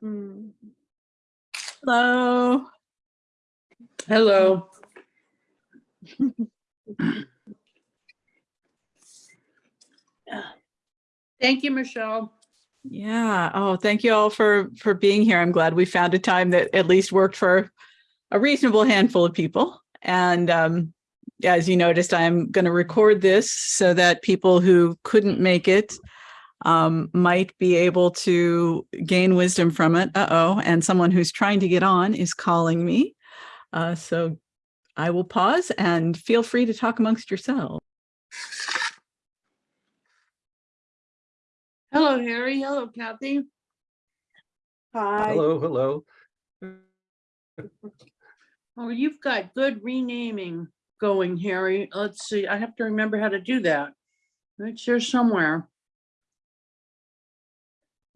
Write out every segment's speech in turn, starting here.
Hello. Hello. Thank you, Michelle. Yeah. Oh, thank you all for for being here. I'm glad we found a time that at least worked for a reasonable handful of people. And um, as you noticed, I'm going to record this so that people who couldn't make it um, might be able to gain wisdom from it. Uh-oh. And someone who's trying to get on is calling me. Uh, so I will pause and feel free to talk amongst yourselves. Hello, Harry. Hello, Kathy. Hi. Hello, hello. Oh, you've got good renaming going, Harry. Let's see. I have to remember how to do that. It's here somewhere.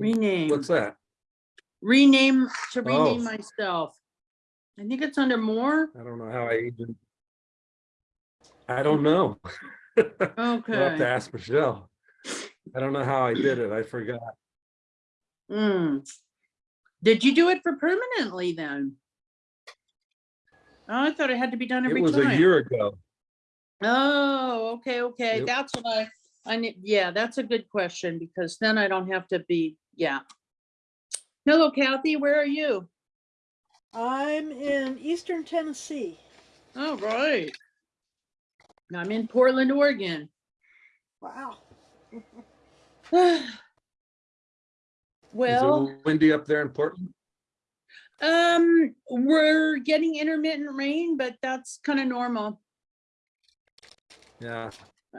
Rename, What's that? rename to rename Oh. myself. I think it's under more. I don't know how I even. I don't know. I'll have to Okay. ask Michelle. I don't know how I did it. I forgot. Hmm. Did you do it for permanently then? Oh, I thought it had to be done It every was a time. year ago. Oh, okay, okay. Yep. That's what I, I need, yeah, that's a good question because then I don't have to be, yeah. Hello Kathy, where are you? I'm in eastern Tennessee. All right. I'm in Portland, Oregon. Wow. Well, windy up there in Portland? um, we're getting intermittent rain, but that's kind of normal. Yeah.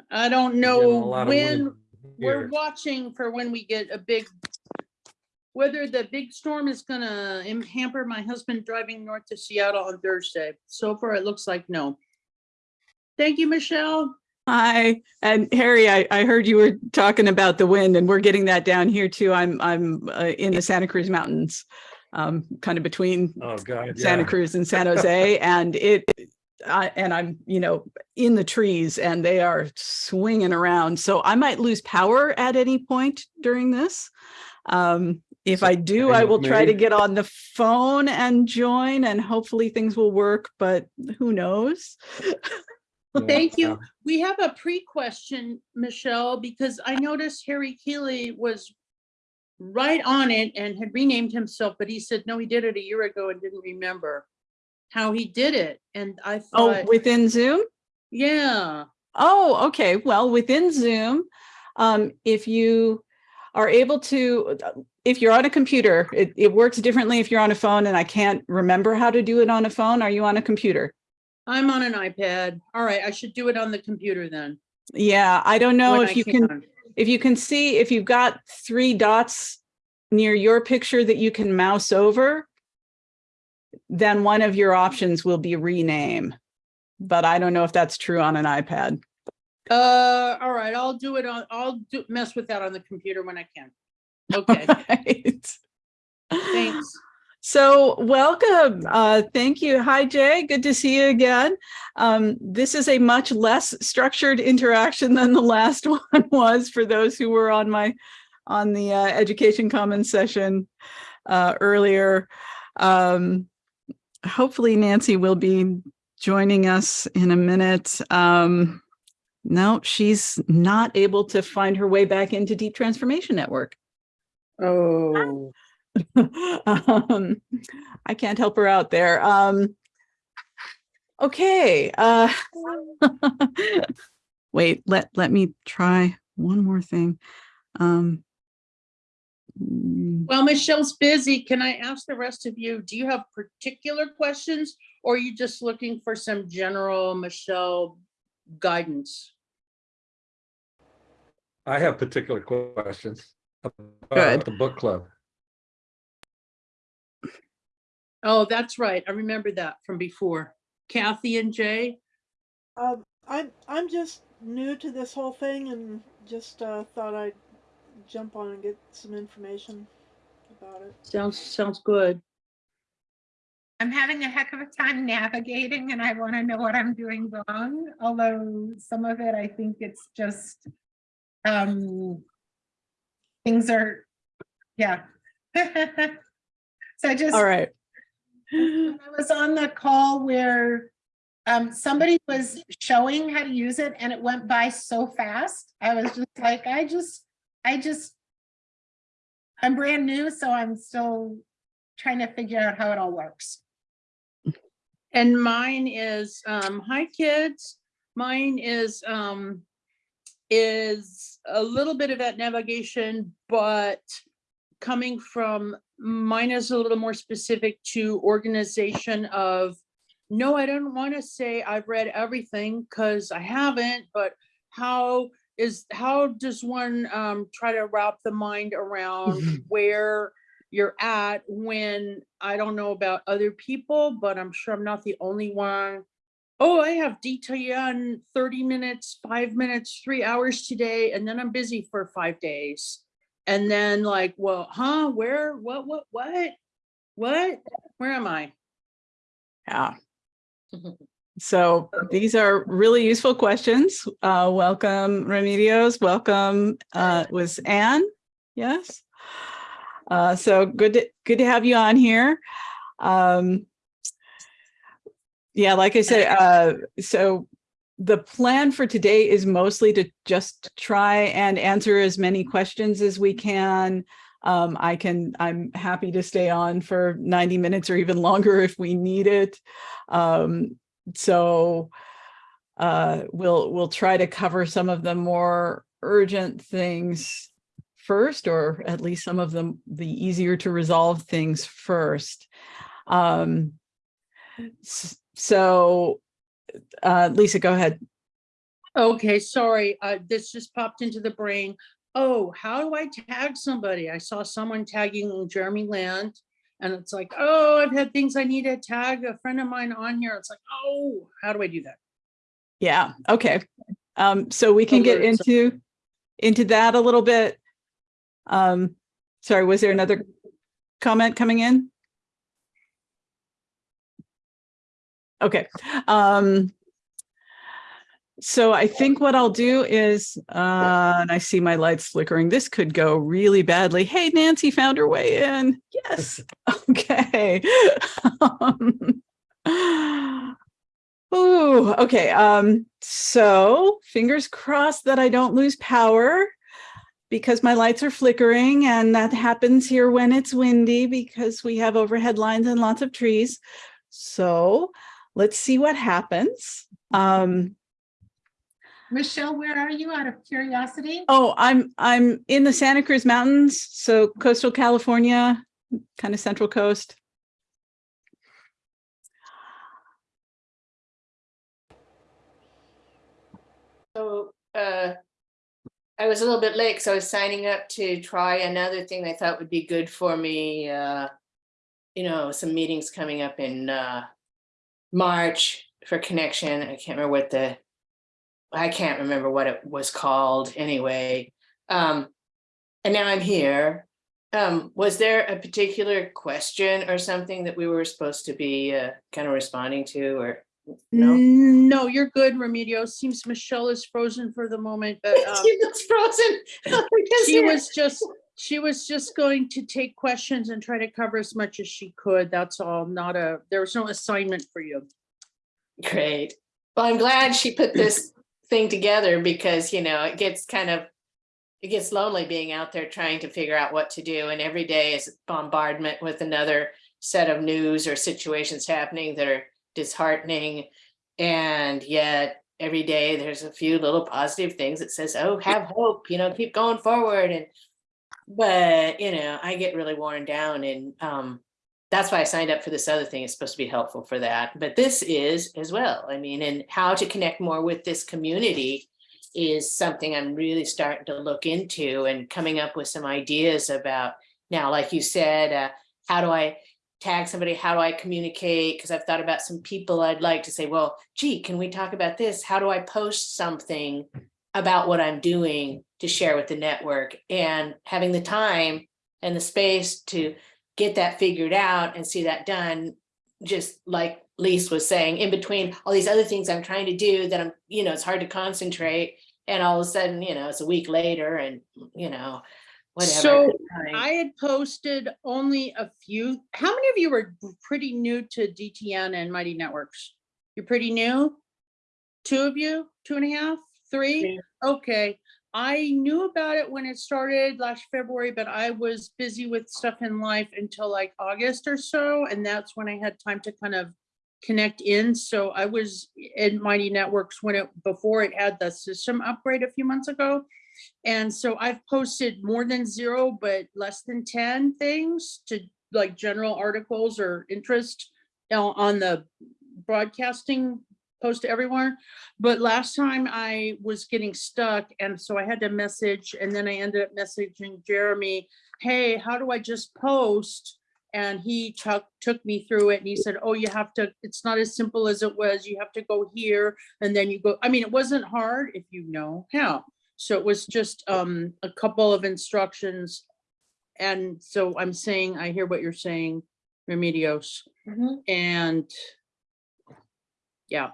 I don't we're getting a know when, we're watching for when we get a big, whether the big storm is gonna im- hamper my husband driving north to Seattle on Thursday. So far, it looks like no. Thank you, Michelle. Hi, and Harry, I, I heard you were talking about the wind and we're getting that down here too. I'm, I'm uh, in the Santa Cruz Mountains, um, kind of between Oh, God, Santa yeah. Cruz and San Jose and it, I, and I'm, you know, in the trees and they are swinging around. So I might lose power at any point during this. Um, if I do, I Same will with try to get on the phone and join and hopefully things will work, but who knows? Thank you. Yeah. We have a pre-question, Michelle, because I noticed Harry Keeley was right on it and had renamed himself, but he said, no, he did it a year ago and didn't remember how he did it. And I thought- Oh, within Zoom? yeah, Oh, okay. Well, within Zoom, um, if you are able to, if you're on a computer, it, it works differently if you're on a phone and I can't remember how to do it on a phone. Are you on a computer? I'm on an iPad. All right, I should do it on the computer then. Yeah, I don't know when if I you can, if you can see, if you've got three dots near your picture that you can mouse over, then one of your options will be rename. But I don't know if that's true on an iPad. Uh, all right, I'll do it on, I'll do, mess with that on the computer when I can. Okay, Right. thanks. So welcome. Uh, thank you. Hi, Jay. Good to see you again. Um, this is a much less structured interaction than the last one was for those who were on my on the uh, Education Commons session uh, earlier. Um, hopefully Nancy will be joining us in a minute. Um, no, she's not able to find her way back into Deep Transformation Network. Oh, um, I can't help her out there. Um, okay. Uh, wait, let, let me try one more thing. Um, mm, well, Michelle's busy. Can I ask the rest of you, do you have particular questions? Or are you just looking for some general Michelle guidance? I have particular questions. Good. About the book club. Oh, that's right. I remember that from before. Kathy and Jay? Um, I'm I'm just new to this whole thing and just uh, thought I'd jump on and get some information about it. Sounds, sounds good. I'm having a heck of a time navigating and I want to know what I'm doing wrong, although some of it, I think it's just, um, things are, yeah. So I just. All right. I was on the call where um, somebody was showing how to use it and it went by so fast. I was just like, I just, I just, I'm brand new, so I'm still trying to figure out how it all works. And mine is, um, hi, kids. Mine is, um, is a little bit of that navigation, but coming from, mine is a little more specific to organization of, no, I don't want to say I've read everything because I haven't, but how is, how does one, um, try to wrap the mind around where you're at when I don't know about other people, but I'm sure I'm not the only one. Oh, I have detail on 30 minutes, five minutes, three hours today, and then I'm busy for five days. And then like, well, huh, where, what, what, what? What? Where am I? Yeah. So these are really useful questions. Uh, welcome Remedios, welcome, uh, was Anne? Yes? Uh, so good, to- good to have you on here. Um, yeah, like I said, uh, so the plan for today is mostly to just try and answer as many questions as we can. Um, I can, I'm happy to stay on for 90 minutes or even longer if we need it. Um, so uh, we'll, we'll try to cover some of the more urgent things first, or at least some of them, the easier to resolve things first. Um, so uh, Lisa, go ahead. Okay, sorry, uh, this just popped into the brain. Oh, how do I tag somebody? I saw someone tagging Jeremy Land. And it's like, oh, I've had things I need to tag a friend of mine on here. It's like, oh, how do I do that? Yeah, okay. Um, so we can get into, into that a little bit. Um, sorry, was there another comment coming in? Okay, um. So I think what I'll do is, uh, and I see my lights flickering. This could go really badly. Hey, Nancy found her way in. Yes, okay. Um, Ooh, okay. Um, so fingers crossed that I don't lose power because my lights are flickering and that happens here when it's windy because we have overhead lines and lots of trees. So let's see what happens. Um, Michelle, where are you out of curiosity? oh, I'm I'm in the Santa Cruz Mountains, so coastal California, kind of central coast. So, uh, I was a little bit late, so I was signing up to try another thing I thought would be good for me. Uh, you know, some meetings coming up in, uh, March for connection. I can't remember what the, I can't remember what it was called anyway. Um, and now I'm here. Um, was there a particular question or something that we were supposed to be, uh, kind of responding to or? No? No, you're good, Remedio. Seems Michelle is frozen for the moment, but um, She was frozen. She was just, she was just going to take questions and try to cover as much as she could. That's all, not a, there was no assignment for you. Great. Well, I'm glad she put this thing together because, you know, it gets kind of, it gets lonely being out there trying to figure out what to do. And every day is bombardment with another set of news or situations happening that are disheartening. And yet every day there's a few little positive things that says, oh, have hope, you know, keep going forward. And, but, you know, I get really worn down and, um, that's why I signed up for this other thing. It's supposed to be helpful for that, but this is as well. I mean, and how to connect more with this community is something I'm really starting to look into and coming up with some ideas about. Now, like you said, uh, how do I tag somebody? How do I communicate? Because I've thought about some people I'd like to say, well, gee, can we talk about this? How do I post something about what I'm doing to share with the network and having the time and the space to get that figured out and see that done, just like Lise was saying, in between all these other things I'm trying to do that I'm, you know, it's hard to concentrate. And all of a sudden, you know, it's a week later and, you know, whatever. So I had posted only a few. How many of you were pretty new to DTN and Mighty Networks? You're pretty new? Two of you, two and a half, three? Okay. I knew about it when it started last February, but I was busy with stuff in life until like August or so. And that's when I had time to kind of connect in. So I was in Mighty Networks when it, before it had the system upgrade a few months ago. And so I've posted more than zero, but less than 10 things to like general articles or interest uh, on the broadcasting post to everyone. But last time I was getting stuck and so I had to message and then I ended up messaging Jeremy, hey, how do I just post? And he took, took me through it and he said, oh, you have to, it's not as simple as it was. You have to go here and then you go, I mean, it wasn't hard if you know how. So it was just um a couple of instructions. And so I'm saying, I hear what you're saying, Remedios, Mhm. and yeah,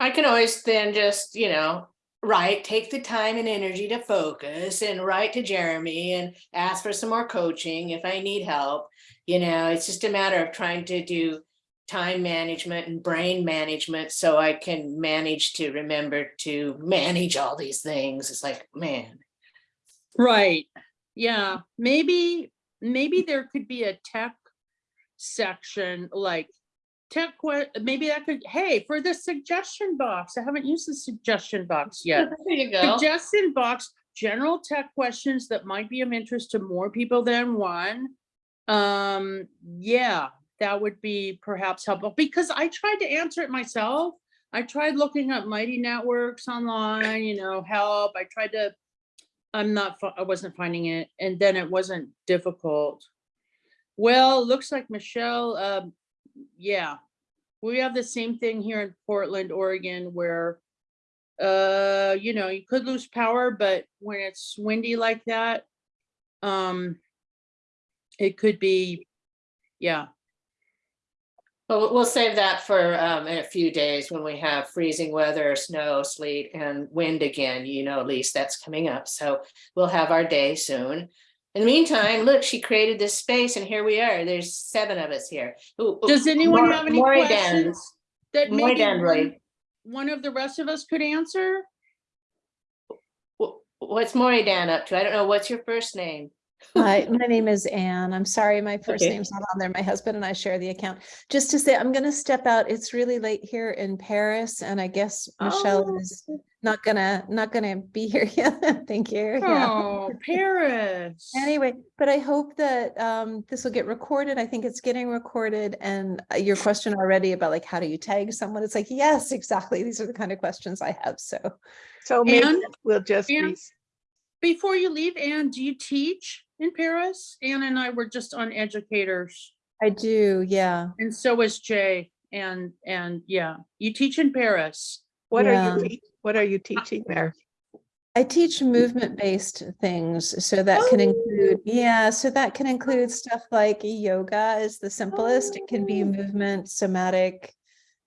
I can always then just, you know, write, take the time and energy to focus and write to Jeremy and ask for some more coaching if I need help. You know, it's just a matter of trying to do time management and brain management so I can manage to remember to manage all these things. It's like, man, right. Yeah, maybe, maybe there could be a tech section like tech, que- maybe that could, hey, for the suggestion box, I haven't used the suggestion box yet. there you go. suggestion box, general tech questions that might be of interest to more people than one. Um, yeah, that would be perhaps helpful because I tried to answer it myself. I tried looking up Mighty Networks online, you know, help. I tried to, I'm not, I wasn't finding it and then it wasn't difficult. Well, looks like Michelle, um, yeah, we have the same thing here in Portland, Oregon, where uh, you know, you could lose power, but when it's windy like that, um, it could be, yeah, we'll- we'll save that for um in a few days when we have freezing weather, snow, sleet and wind again, you know, at least that's coming up. So we'll have our day soon. In the meantime, look, she created this space and here we are. There's seven of us here. Ooh, Does anyone Maury- have any questions that maybe one, one of the rest of us could answer? What's Maury Dan up to? I don't know. What's your first name? Hi, my name is Anne. I'm sorry, my first Okay. name's not on there. My husband and I share the account. Just to say, I'm gonna step out. It's really late here in Paris and I guess Michelle Oh. is not gonna, not gonna be here yet. Thank you. Yeah. Oh, Paris. Anyway, but I hope that um this will get recorded. I think it's getting recorded and uh, your question already about like, how do you tag someone? It's like, yes, exactly. These are the kind of questions I have. So So maybe Anne? we'll just, Anne? re- Before you leave, Anne, do you teach in Paris? Anne and I were just on educators I do, yeah. and so is Jay. And, and yeah, you teach in Paris. what are you, what are you teaching there? I teach movement-based things, so that can include, yeah, so that can include stuff like yoga is the simplest. It can be Oh. movement, somatic,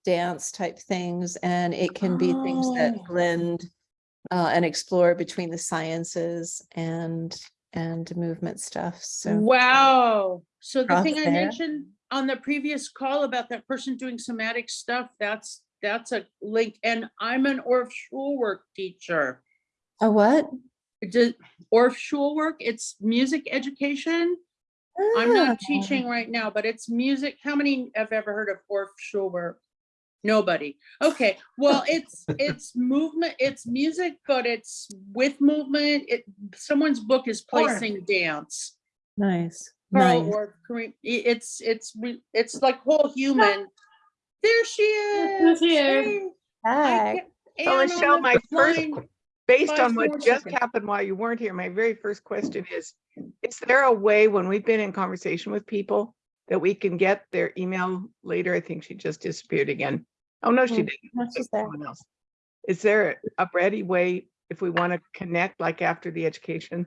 dance type things, and it can be things that Oh. blend uh, and explore between the sciences and and movement stuff. So Wow. So the thing I mentioned on the previous call about that person doing somatic stuff, that's, that's a link. And I'm an Orff Schulwerk teacher. a what? Orff Schulwerk, it's music education. I'm Ah, not teaching right now, but it's music. How many have ever heard of Orff Schulwerk? Nobody. Okay, well, it's, it's movement, it's music, but it's with movement. It, someone's book is Orff. placing dance. Nice. Carl Nice. or Kareem, it's, it's, it's like whole human. There she is. here? Hey, I Hi. So Michelle, my first, line. based on what just seconds. happened while you weren't here, my very first question is, is there a way when we've been in conversation with people that we can get their email later? I think she just disappeared again. Oh, no, she didn't. no, That's she's there. someone else. Is there a ready way, if we want to connect, like after the education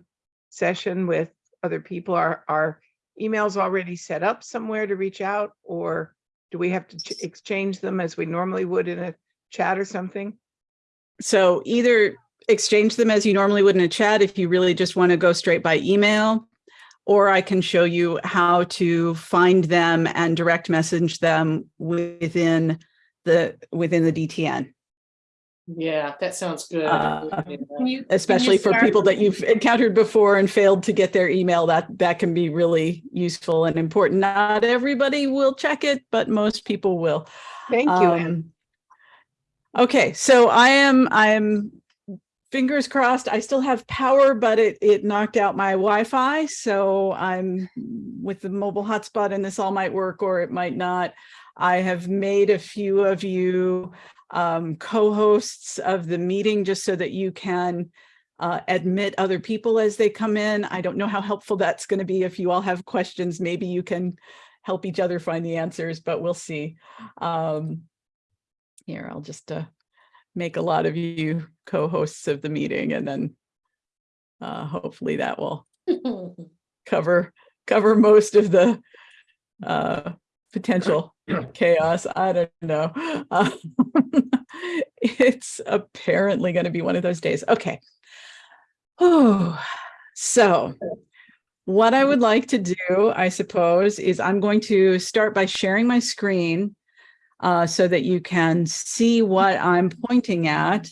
session with other people, are, are emails already set up somewhere to reach out? Or do we have to ch- exchange them as we normally would in a chat or something? So either exchange them as you normally would in a chat if you really just want to go straight by email. Or I can show you how to find them and direct message them within the, within the DTN. Yeah, that sounds good. Uh, you- especially for people that you've encountered before and failed to get their email, that, that can be really useful and important. Not everybody will check it, but most people will. Thank you, Um, Okay, so I am, I am fingers crossed. I still have power, but it, it knocked out my Wi-Fi. So I'm with the mobile hotspot and this all might work or it might not. I have made a few of you um, co-hosts of the meeting just so that you can uh, admit other people as they come in. I don't know how helpful that's going to be. If you all have questions, maybe you can help each other find the answers, but we'll see. Um, here, I'll just uh, make a lot of you co-hosts of the meeting and then uh, hopefully that will cover cover most of the uh, potential chaos. I don't know. Uh, it's apparently going to be one of those days. Okay. Oh, so what I would like to do, I suppose, is I'm going to start by sharing my screen uh, so that you can see what I'm pointing at.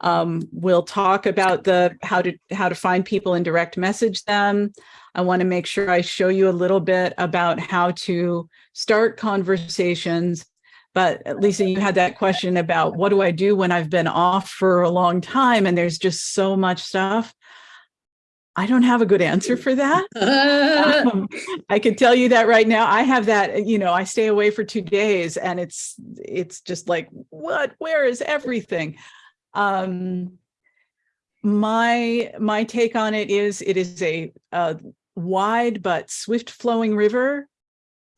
Um, we'll talk about the how to how to find people and direct message them. I want to make sure I show you a little bit about how to start conversations. But uh, Lisa, you had that question about what do I do when I've been off for a long time and there's just so much stuff. I don't have a good answer for that. Um, I can tell you that right now. I have that, you know, I stay away for two days and it's, it's just like, what, where is everything? Um, my, my take on it is, it is a, a wide but swift flowing river.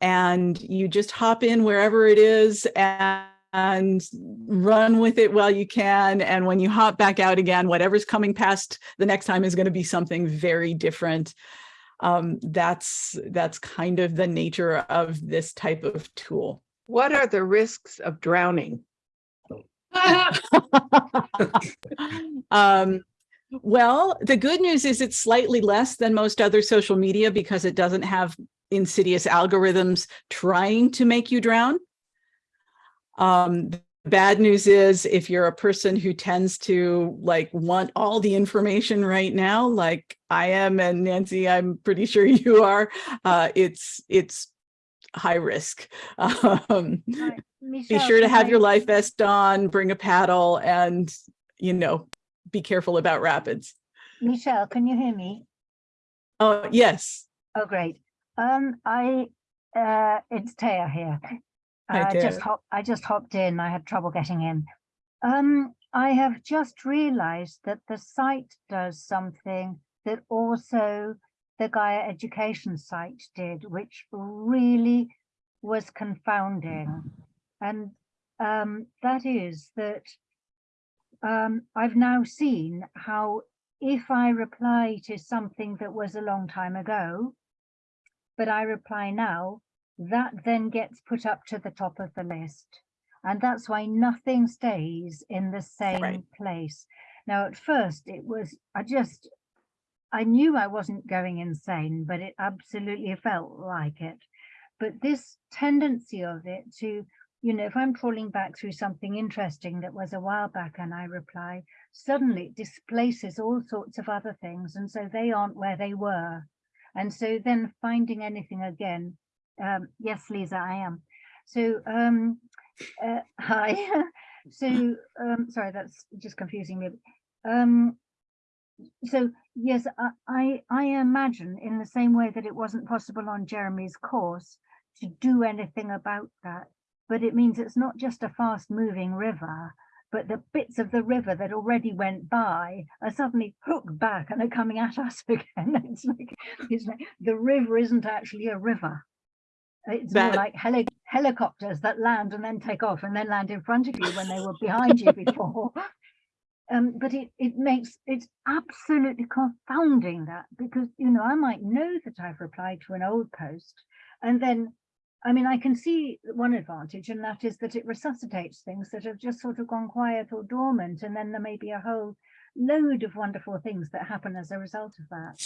And you just hop in wherever it is and, and run with it while you can. And when you hop back out again, whatever's coming past the next time is going to be something very different um, that's that's kind of the nature of this type of tool. What are the risks of drowning? um, well, the good news is it's slightly less than most other social media because it doesn't have insidious algorithms trying to make you drown. Um, the bad news is if you're a person who tends to like want all the information right now, like I am and Nancy, I'm pretty sure you are, uh, it's it's high risk. Um, be sure to have your life vest on, bring a paddle and, you know, be careful about rapids. Michelle, can you hear me? Oh, yes. Oh, great. Um, I, uh, it's Taya here. Hi, I just hop, I just hopped in. I had trouble getting in. Um, I have just realized that the site does something that also the Gaia Education site did, which really was confounding. And um, that is that um, I've now seen how if I reply to something that was a long time ago, but I reply now, that then gets put up to the top of the list. And that's why nothing stays in the same Right. place. Now, at first it was, I just, I knew I wasn't going insane, but it absolutely felt like it. But this tendency of it to, you know, if I'm trawling back through something interesting that was a while back and I reply, suddenly it displaces all sorts of other things. And so they aren't where they were. And so then finding anything again, um, yes, Lisa, I am. So, um, uh, hi. so, um, sorry, that's just confusing me. Um, so yes, I, I, I imagine in the same way that it wasn't possible on Jeremy's course to do anything about that, but it means it's not just a fast moving river, but the bits of the river that already went by are suddenly hooked back and are coming at us again. It's like, it's like the river isn't actually a river. It's more like heli helicopters that land and then take off and then land in front of you when they were behind you before. Um, but it, it makes, it's absolutely confounding that because, you know, I might know that I've replied to an old post and then, I mean, I can see one advantage and that is that it resuscitates things that have just sort of gone quiet or dormant and then there may be a whole load of wonderful things that happen as a result of that.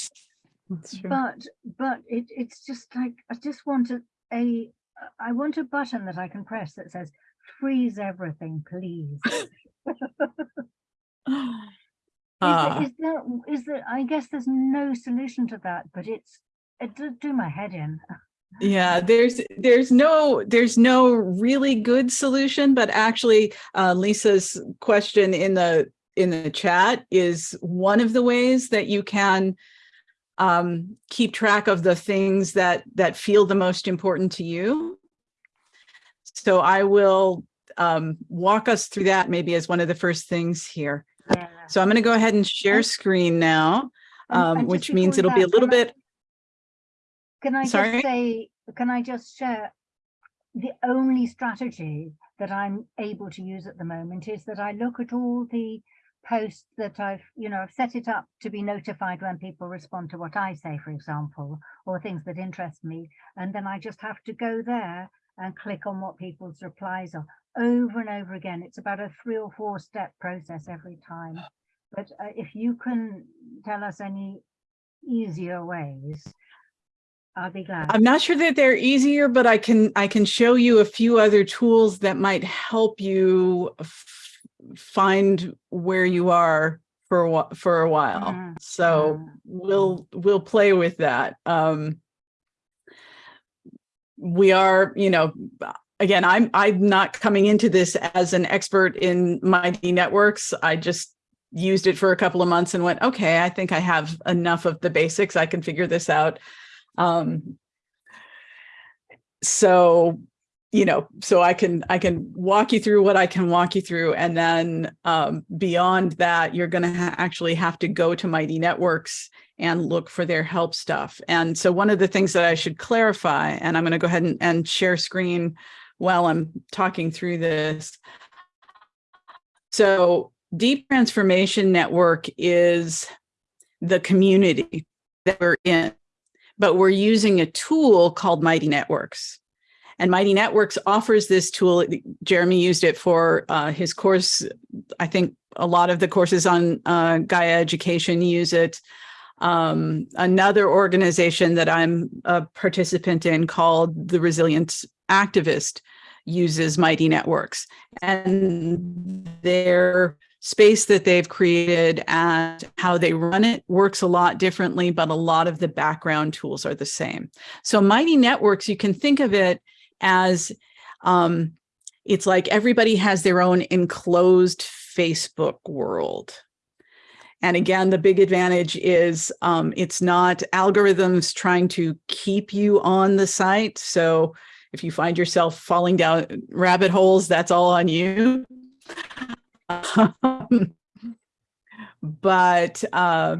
But but it it's just like I just want a, a I want a button that I can press that says freeze everything, please. Is, Ah. there, is there is there I guess there's no solution to that, but it's it does do my head in. Yeah, there's there's no there's no really good solution, but actually uh, Lisa's question in the in the chat is one of the ways that you can um, keep track of the things that that feel the most important to you. So I will um, walk us through that maybe as one of the first things here. So I'm going to go ahead and share screen now, um, and which means it'll be a little can I- bit. Can I Sorry? just say, can I just share? The only strategy that I'm able to use at the moment is that I look at all the posts that I've, you know, I've set it up to be notified when people respond to what I say, for example, or things that interest me. And then I just have to go there and click on what people's replies are over and over again. It's about a three or four step process every time. But uh, if you can tell us any easier ways, I'll be glad. I'm not sure that they're easier, but I can I can show you a few other tools that might help you find where you are for a whi- for a while. Mhm, So mhm, we'll we'll play with that. Um, we are, you know, again, I'm I'm not coming into this as an expert in mighty networks. I just used it for a couple of months and went, okay, I think I have enough of the basics. I can figure this out. Um, so, you know, so I can I can walk you through what I can walk you through, and then um, beyond that, you're going to ha actually have to go to Mighty Networks and look for their help stuff. And so, one of the things that I should clarify, and I'm going to go ahead and, and share screen while I'm talking through this. So, Deep Transformation Network is the community that we're in but we're using a tool called Mighty Networks. And Mighty Networks offers this tool. Jeremy used it for uh, his course. I think a lot of the courses on uh, Gaia Education use it. Um, another organization that I'm a participant in called the Resilient Activist uses Mighty Networks. And their space that they've created and how they run it works a lot differently, but a lot of the background tools are the same. So Mighty Networks, you can think of it as um, it's like everybody has their own enclosed Facebook world. And again, the big advantage is um, it's not algorithms trying to keep you on the site. So if you find yourself falling down rabbit holes, that's all on you. But uh,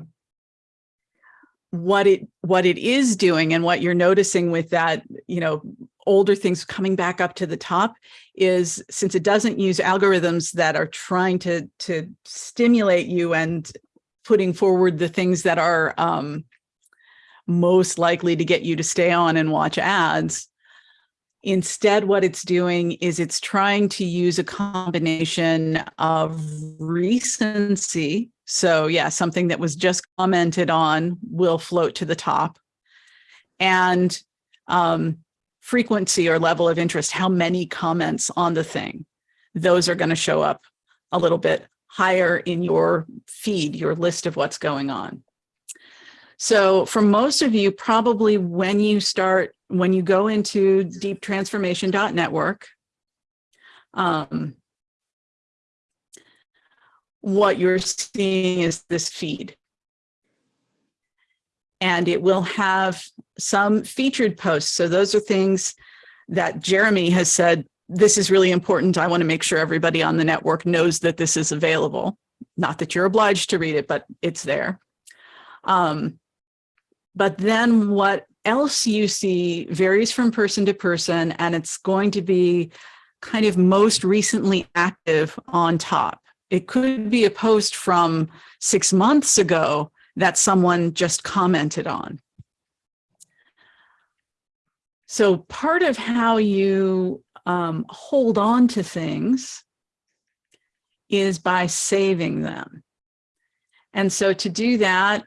what it what it is doing and what you're noticing with that, you know, older things coming back up to the top is since it doesn't use algorithms that are trying to to stimulate you and putting forward the things that are um, most likely to get you to stay on and watch ads. Instead, what it's doing is it's trying to use a combination of recency. So yeah, something that was just commented on will float to the top. And um, frequency or level of interest, how many comments on the thing. Those are going to show up a little bit higher in your feed, your list of what's going on. So for most of you, probably when you start, when you go into deeptransformation.network, um, what you're seeing is this feed. And it will have some featured posts. So those are things that Jeremy has said, this is really important. I want to make sure everybody on the network knows that this is available. Not that you're obliged to read it, but it's there. Um, but then what else you see varies from person to person, and it's going to be kind of most recently active on top. It could be a post from six months ago that someone just commented on. So part of how you um, hold on to things is by saving them. And so to do that,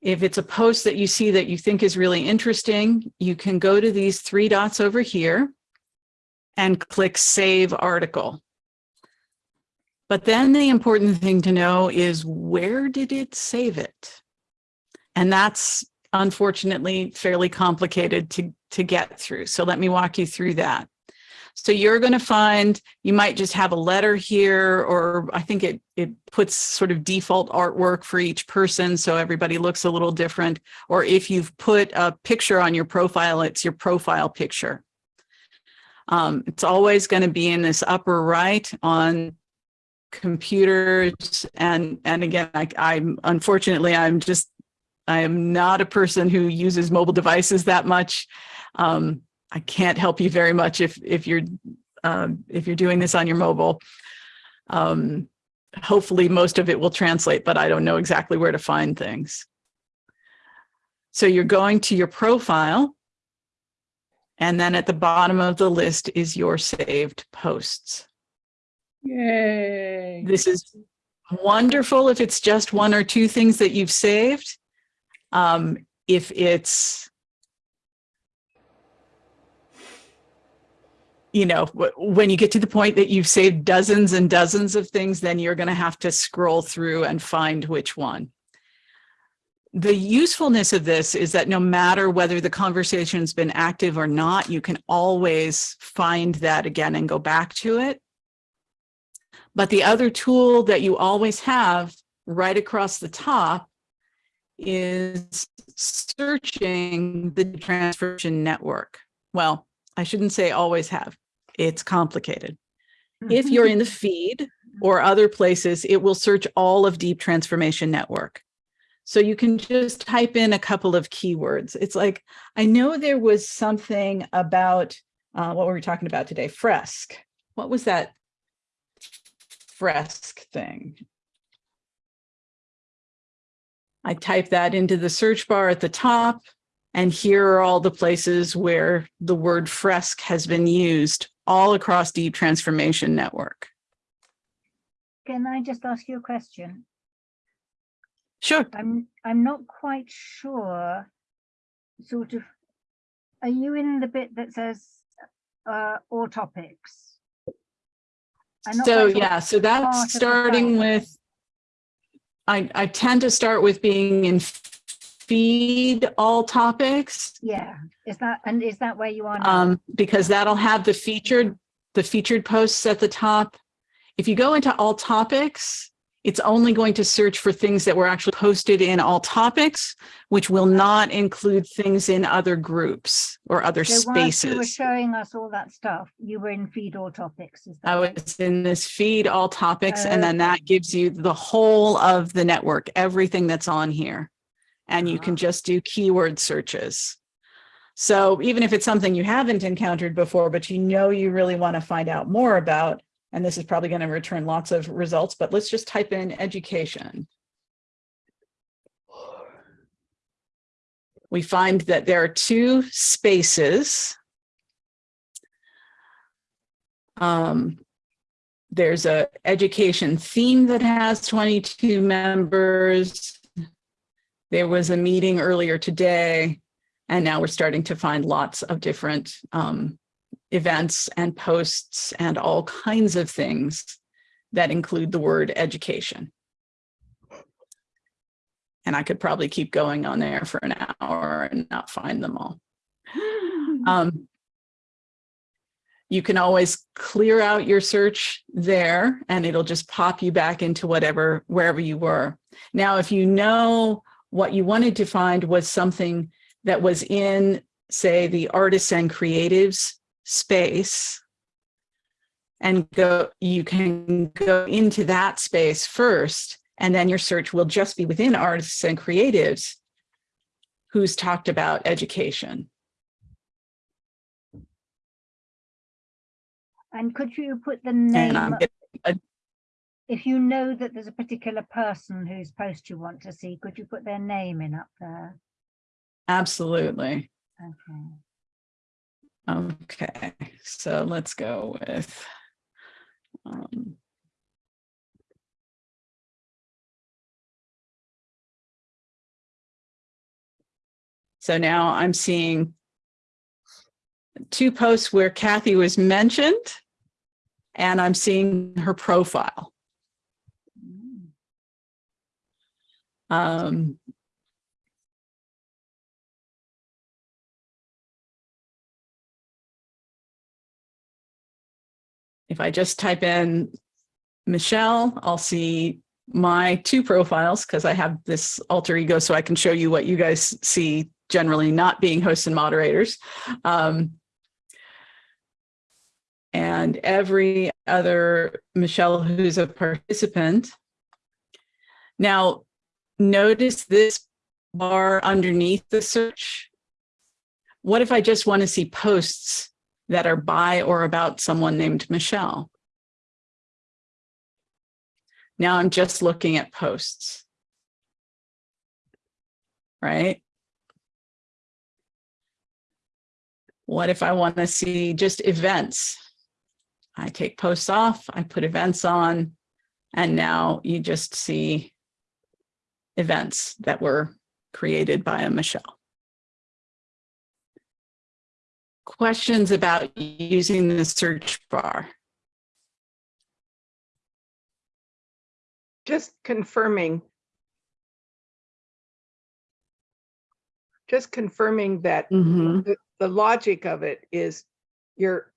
if it's a post that you see that you think is really interesting, you can go to these three dots over here and click Save Article. But then the important thing to know is where did it save it? And that's unfortunately fairly complicated to, to get through. So let me walk you through that. So you're going to find you might just have a letter here, or I think it, it puts sort of default artwork for each person. So everybody looks a little different. Or if you've put a picture on your profile, it's your profile picture. Um, it's always going to be in this upper right on computers. And, and again, I, I'm unfortunately, I'm just, I am not a person who uses mobile devices that much. Um, I can't help you very much if if you're um, if you're doing this on your mobile. Um, hopefully most of it will translate, but I don't know exactly where to find things. So you're going to your profile. And then at the bottom of the list is your saved posts. Yay. This is wonderful if it's just one or two things that you've saved. Um, if it's you know, when you get to the point that you've saved dozens and dozens of things, then you're going to have to scroll through and find which one. The usefulness of this is that no matter whether the conversation's been active or not, you can always find that again and go back to it. But the other tool that you always have right across the top is searching the Transformation Network. Well, I shouldn't say always have it's complicated. If you're in the feed or other places, it will search all of Deep Transformation Network. So you can just type in a couple of keywords. It's like, I know there was something about, uh, what were we talking about today? Fresk. What was that Fresk thing? I type that into the search bar at the top. And here are all the places where the word fresk has been used all across Deep Transformation Network. Can I just ask you a question? Sure. I'm I'm not quite sure. Sort of, are you in the bit that says uh, all topics? So yeah, so that's starting with, I, I tend to start with being in feed all topics. Yeah, is that and is that where you are now? um, because that'll have the featured, the featured posts at the top. If you go into all topics, it's only going to search for things that were actually posted in all topics, which will not include things in other groups or other so whilst you were showing us all that stuff, you were in feed all topics. Is that I was in this feed all topics, and then that gives you the whole of the network, everything that's on here. And you can just do keyword searches. So even if it's something you haven't encountered before, but you know you really want to find out more about, and this is probably going to return lots of results, but let's just type in education. We find that there are two spaces. Um, there's a education theme that has 22 members. There was a meeting earlier today, and now we're starting to find lots of different um, events and posts and all kinds of things that include the word education. And I could probably keep going on there for an hour and not find them all. Um, you can always clear out your search there and it'll just pop you back into whatever, wherever you were. Now, if you know what you wanted to find was something that was in, say, the artists and creatives space, and go, you can go into that space first, and then your search will just be within artists and creatives who's talked about education. And could you put the name, I'm getting a if you know that there's a particular person whose post you want to see, could you put their name in up there? Absolutely. Okay. Okay, so let's go with, um, so now I'm seeing two posts where Kathy was mentioned and I'm seeing her profile. Um, if I just type in Michelle, I'll see my two profiles because I have this alter ego so I can show you what you guys see generally not being hosts and moderators. Um, and every other Michelle who's a participant. Now, notice this bar underneath the search. What if I just want to see posts that are by or about someone named Michelle? Now I'm just looking at posts. Right? What if I want to see just events? I take posts off, I put events on, and now you just see events that were created by a Michelle. Questions about using the search bar? Just confirming. Just confirming that Mhm. the, the logic of it is you're,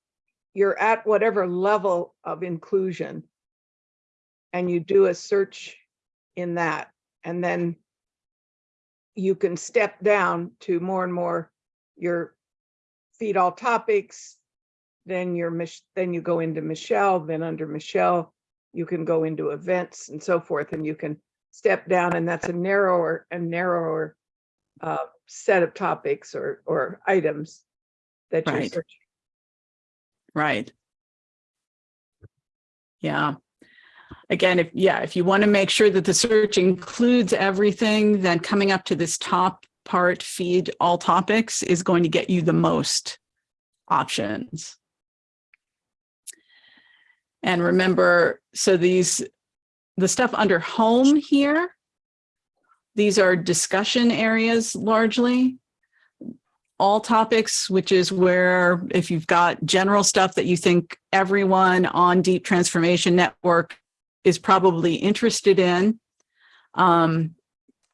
you're at whatever level of inclusion. And you do a search in that, and then you can step down to more and more your feed all topics. Then your, then you go into Michelle, then under Michelle, you can go into events and so forth, and you can step down, and that's a narrower and narrower uh, set of topics or, or items that you're searching. Right. Yeah. Again, if, yeah, if you want to make sure that the search includes everything, then coming up to this top part, feed all topics is going to get you the most options. And remember, so these, the stuff under home here, these are discussion areas largely all topics, which is where if you've got general stuff that you think everyone on Deep Transformation Network is probably interested in, um,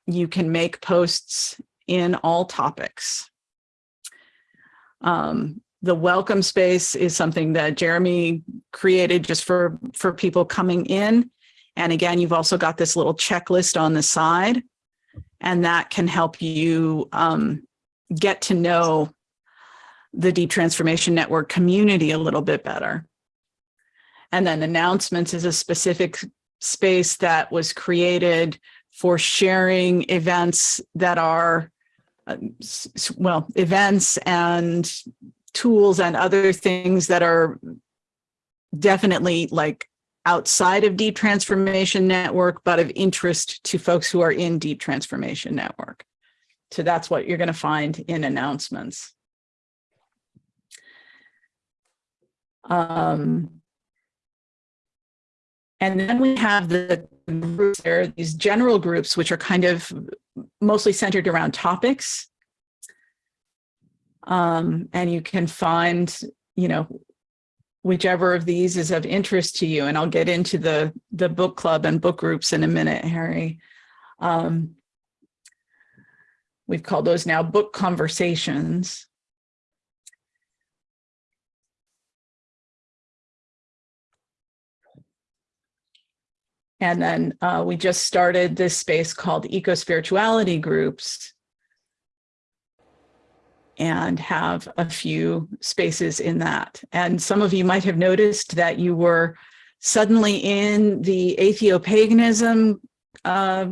you can make posts in all topics. Um, the welcome space is something that Jeremy created just for, for people coming in. And again, you've also got this little checklist on the side, and that can help you um, get to know the Deep Transformation Network community a little bit better. And then announcements is a specific space that was created for sharing events that are, s- well, events and tools and other things that are definitely like outside of Deep Transformation Network, but of interest to folks who are in Deep Transformation Network. So that's what you're going to find in announcements. Um, and then we have the groups, there are these general groups, which are kind of mostly centered around topics. Um, and you can find, you know, whichever of these is of interest to you. And I'll get into the, the book club and book groups in a minute, Harry. Um, We've called those now book conversations. And then uh, we just started this space called eco spirituality groups and have a few spaces in that. And some of you might have noticed that you were suddenly in the atheopaganism uh,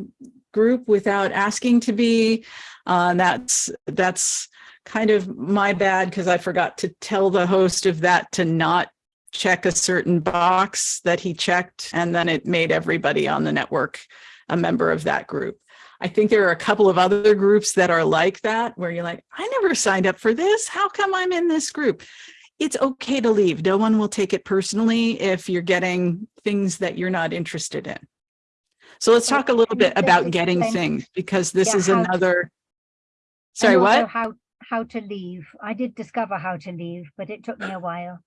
group without asking to be. Uh, that's that's kind of my bad because I forgot to tell the host of that to not check a certain box that he checked, and then it made everybody on the network a member of that group. I think there are a couple of other groups that are like that, where you're like, I never signed up for this. How come I'm in this group? It's okay to leave. No one will take it personally if you're getting things that you're not interested in. So let's talk a little bit about getting things because this Yeah, is another Sorry, what? How, how to leave. I did discover how to leave, but it took me a while.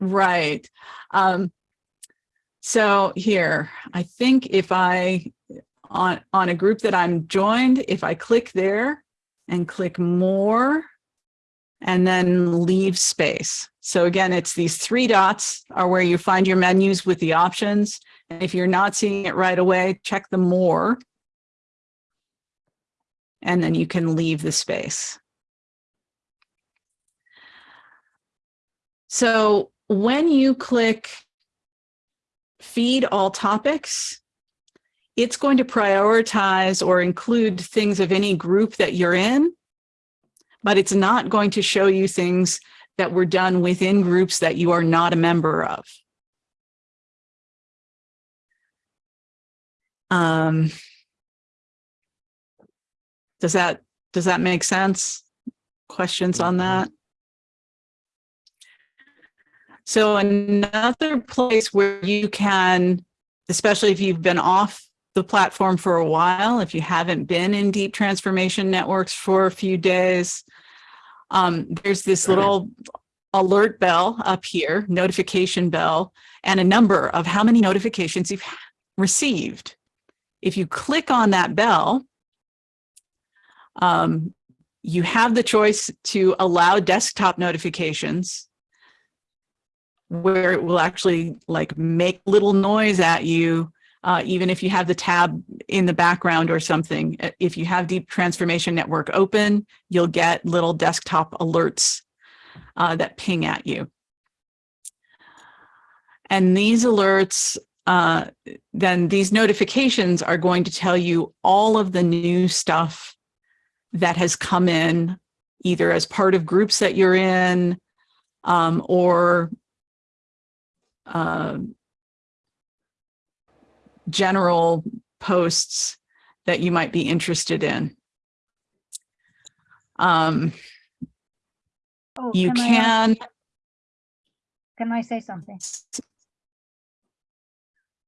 Right. Um, so here, I think if I, on, on a group that I'm joined, if I click there and click more and then leave space. So again, it's these three dots are where you find your menus with the options. And if you're not seeing it right away, check the more. And then you can leave the space. So when you click feed all topics, it's going to prioritize or include things of any group that you're in, but it's not going to show you things that were done within groups that you are not a member of. Um, does that, does that make sense? Questions on that? So another place where you can, especially if you've been off the platform for a while, if you haven't been in deep transformation networks for a few days, um, there's this little alert bell up here, notification bell, and a number of how many notifications you've received. If you click on that bell, um, you have the choice to allow desktop notifications where it will actually like make little noise at you, uh, even if you have the tab in the background or something. Uh, If you have Deep Transformation Network open, you'll get little desktop alerts uh, that ping at you. And these alerts, uh, then these notifications are going to tell you all of the new stuff that has come in, either as part of groups that you're in, um, or um, general posts that you might be interested in. Um, Oh, you ask- can, Can I say something?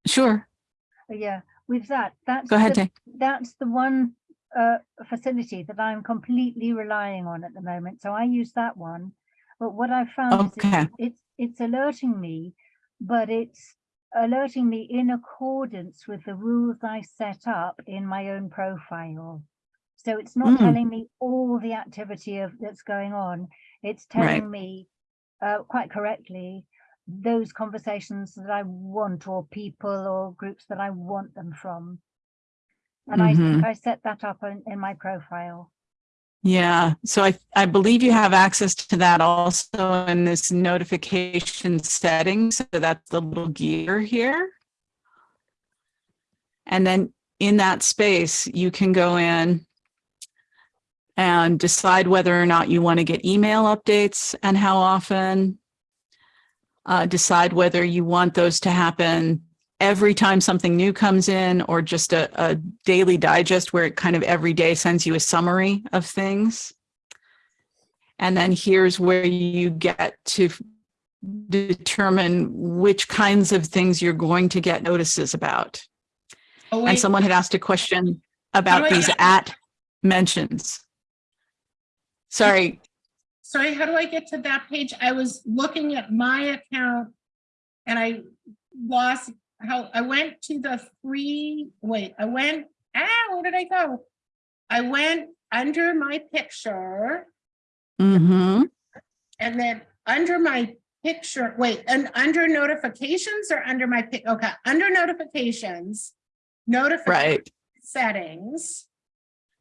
sure, Uh, Yeah, with that, that's. go ahead, the- That's the one uh, facility that I'm completely relying on at the moment. So I use that one. But what I found is Okay. it's, it's, it's alerting me, but it's alerting me in accordance with the rules I set up in my own profile. So it's not Mm. telling me all the activity of that's going on. It's Right. telling me uh, quite correctly those conversations that I want or people or groups that I want them from. And I Mhm. think I set that up in, in my profile. Yeah, so I, I believe you have access to that also in this notification setting. So that's the little gear here. And then in that space, you can go in and decide whether or not you want to get email updates and how often. Uh, decide whether you want those to happen every time something new comes in or just a, a daily digest where it kind of every day sends you a summary of things. And then here's where you get to determine which kinds of things you're going to get notices about. Oh, And someone had asked a question about these get- at mentions. Sorry, sorry, how do I get to that page? I was looking at my account and I lost how, I went to the free, wait, I went, ah, where did I go? I went under my picture hmm and then under my picture, wait, and under notifications or under my, pic? okay, under notifications, notification right. settings,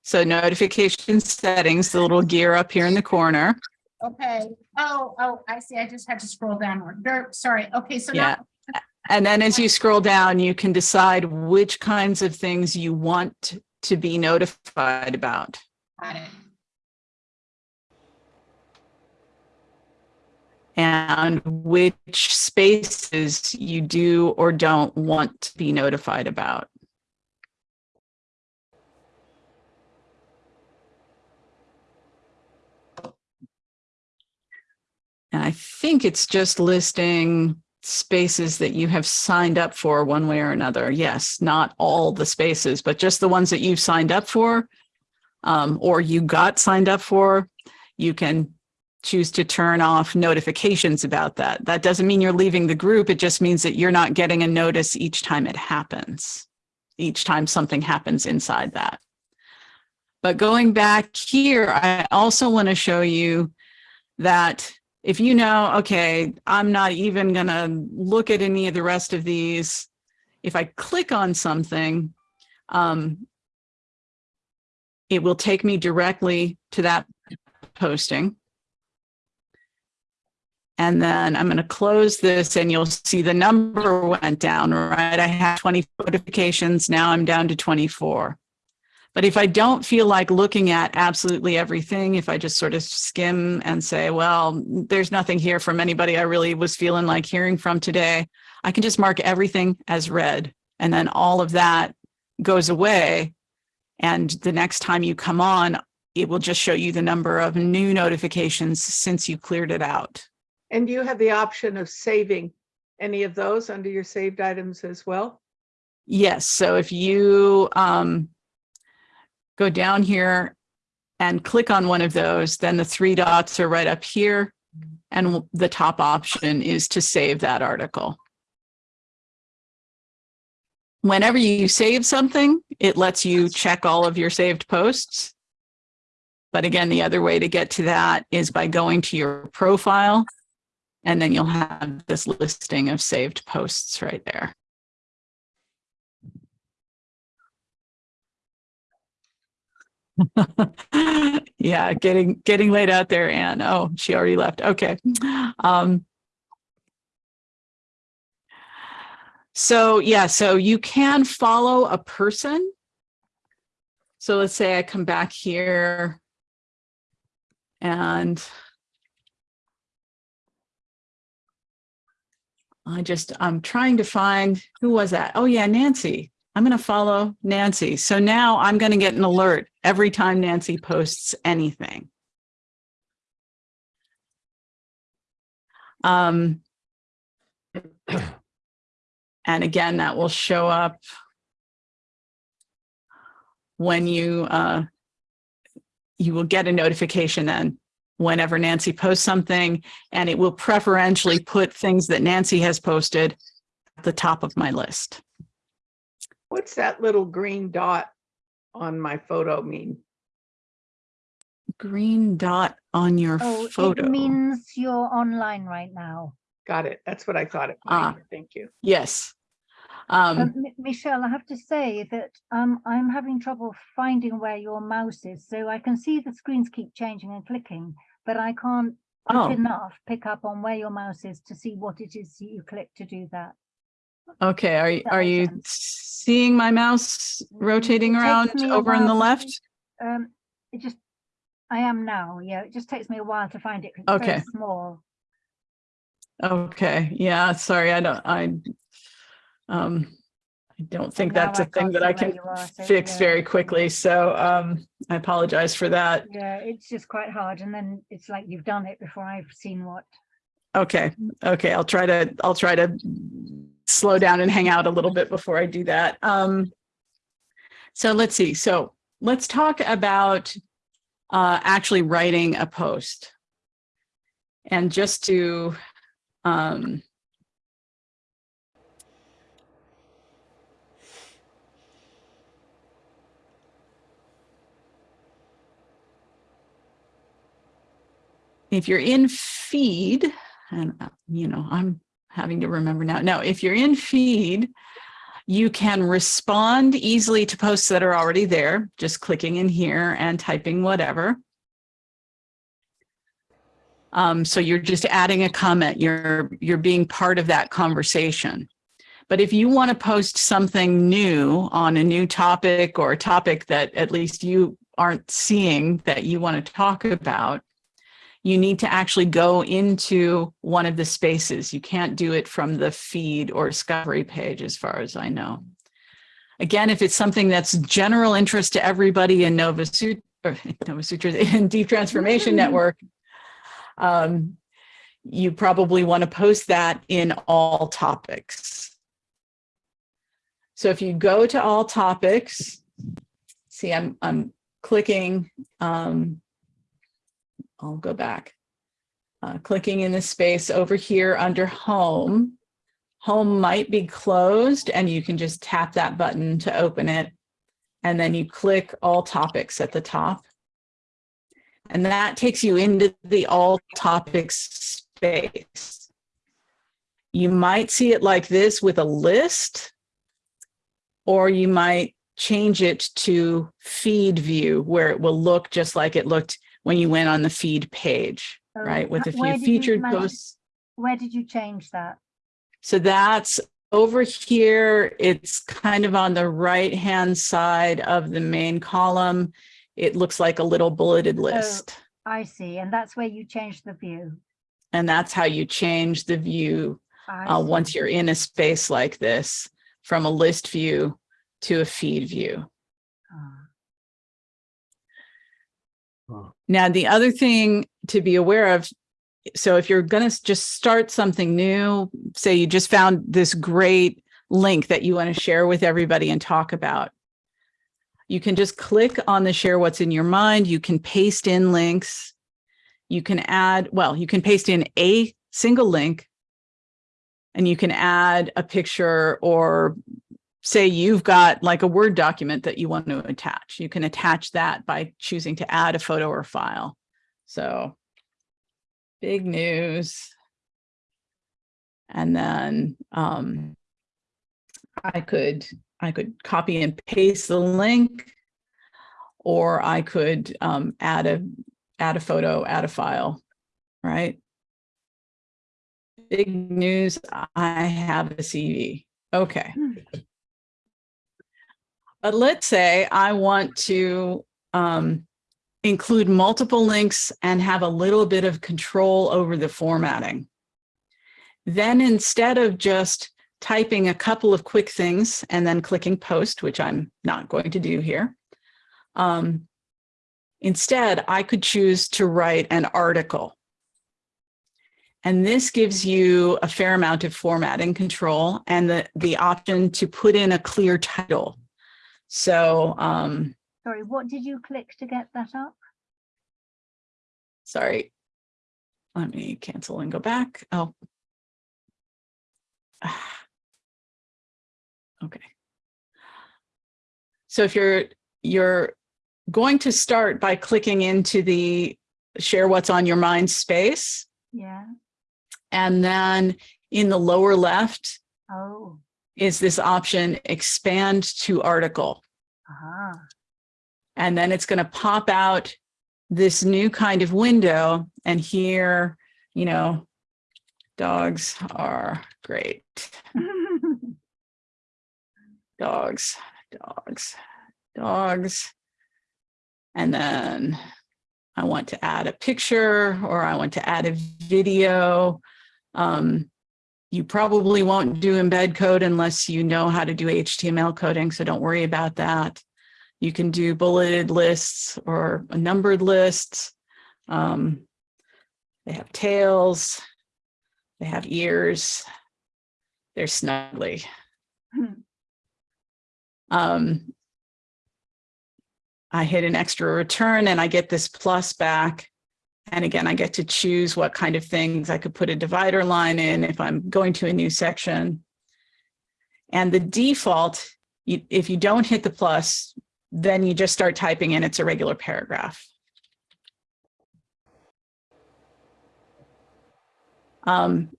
So notification settings, the little gear up here in the corner. okay. Oh, oh, I see, I just had to scroll downward. There, sorry, okay, so Yeah. now And then as you scroll down, you can decide which kinds of things you want to be notified about. Got it. and which spaces you do or don't want to be notified about. And I think it's just listing spaces that you have signed up for one way or another. Yes, not all the spaces, but just the ones that you've signed up for um, or you got signed up for, you can choose to turn off notifications about that. That doesn't mean you're leaving the group. It just means that you're not getting a notice each time it happens, each time something happens inside that. But going back here, I also want to show you that if you know, okay, I'm not even going to look at any of the rest of these. If I click on something, um, it will take me directly to that posting. And then I'm going to close this and you'll see the number went down, right? I had 20 notifications. Now I'm down to 24. But if I don't feel like looking at absolutely everything, if I just sort of skim and say, well, there's nothing here from anybody I really was feeling like hearing from today, I can just mark everything as read. And then all of that goes away. And the next time you come on, it will just show you the number of new notifications since you cleared it out. And you have the option of saving any of those under your saved items as well? Yes, so if you um, go down here and click on one of those, then the three dots are right up here. And the top option is to save that article. Whenever you save something, it lets you check all of your saved posts. But again, the other way to get to that is by going to your profile and then you'll have this listing of saved posts right there. yeah, getting getting laid out there, Anne. Oh, she already left. Okay. Um, so yeah, so you can follow a person. So let's say I come back here and I just, I'm trying to find, who was that? Oh yeah, Nancy. I'm going to follow Nancy. So now I'm going to get an alert every time Nancy posts anything. Um, and again, that will show up when you, uh, you will get a notification then whenever Nancy posts something, and it will preferentially put things that Nancy has posted at the top of my list. What's that little green dot on my photo mean? Green dot on your Oh, photo. it means you're online right now. Got it. That's what I thought it Ah. meant. Thank you. Yes. Um, Um, Michelle, I have to say that um, I'm having trouble finding where your mouse is. So I can see the screens keep changing and clicking, but I can't Oh. enough pick up on where your mouse is to see what it is that you click to do that. Okay, are, you are you seeing my mouse rotating around over on the to left? Um, it just, I am now, yeah, it just takes me a while to find it. It's very Okay. small. Okay, yeah, sorry, I don't, I, um, I don't think that's a thing that I can are, so, fix yeah. very quickly, so, um, I apologize for that. Yeah, it's just quite hard. And then it's like you've done it before I've seen what. Okay, okay, I'll try to, I'll try to slow down and hang out a little bit before I do that. Um, so let's see, so let's talk about uh, actually writing a post. And just to, um, if you're in feed, and uh, you know, I'm having to remember now. No, if you're in feed, you can respond easily to posts that are already there, just clicking in here and typing whatever. Um, so you're just adding a comment, you're, you're being part of that conversation. But if you want to post something new on a new topic or a topic that at least you aren't seeing that you want to talk about, you need to actually go into one of the spaces. You can't do it from the feed or discovery page, as far as I know. Again, if it's something that's general interest to everybody in Nova Sutra, or Nova Sutra, in Deep Transformation Network, um, you probably want to post that in all topics. So if you go to all topics, see, I'm, I'm clicking, um, I'll go back, uh, clicking in the space over here under home. Home might be closed and you can just tap that button to open it. And then you click all topics at the top. And that takes you into the all topics space. You might see it like this with a list, or you might change it to feed view where it will look just like it looked when you went on the feed page, So right? With a few featured manage- posts. Where did you change that? So that's over here. It's kind of on the right-hand side of the main column. It looks like a little bulleted list. I see, and that's where you change the view. And that's how you change the view uh, once you're in a space like this from a list view to a feed view. Ah. Oh. Now, the other thing to be aware of, so if you're going to just start something new, say you just found this great link that you want to share with everybody and talk about, you can just click on the share what's in your mind. You can paste in links. You can add, well, you can paste in a single link and you can add a picture or say you've got like a Word document that you want to attach. You can attach that by choosing to add a photo or file. So big news. And then um, I could I could copy and paste the link, or I could um, add a add a photo, add a file, right? Big news, I have a CV. Okay. But let's say I want to um, include multiple links and have a little bit of control over the formatting. Then instead of just typing a couple of quick things and then clicking post, which I'm not going to do here, um, instead I could choose to write an article. And this gives you a fair amount of formatting control and the, the option to put in a clear title. So, um, Sorry, what did you click to get that up? sorry. Let me cancel and go back. Oh. Okay. So if you're, you're going to start by clicking into the share what's on your mind space. Yeah. And then in the lower left Oh, is this option expand to article. ah, And then it's going to pop out this new kind of window. And here, you know, dogs are great. Dogs, dogs, dogs. And then I want to add a picture or I want to add a video. Um, you probably won't do embed code unless you know how to do HTML coding, so don't worry about that. You can do bulleted lists or numbered lists. Um, they have tails, they have ears, they're snuggly. Um, I hit an extra return and I get this plus back. And again, I get to choose what kind of things I could put a divider line in if I'm going to a new section. And the default, if you don't hit the plus, then you just start typing in, it's a regular paragraph. Um,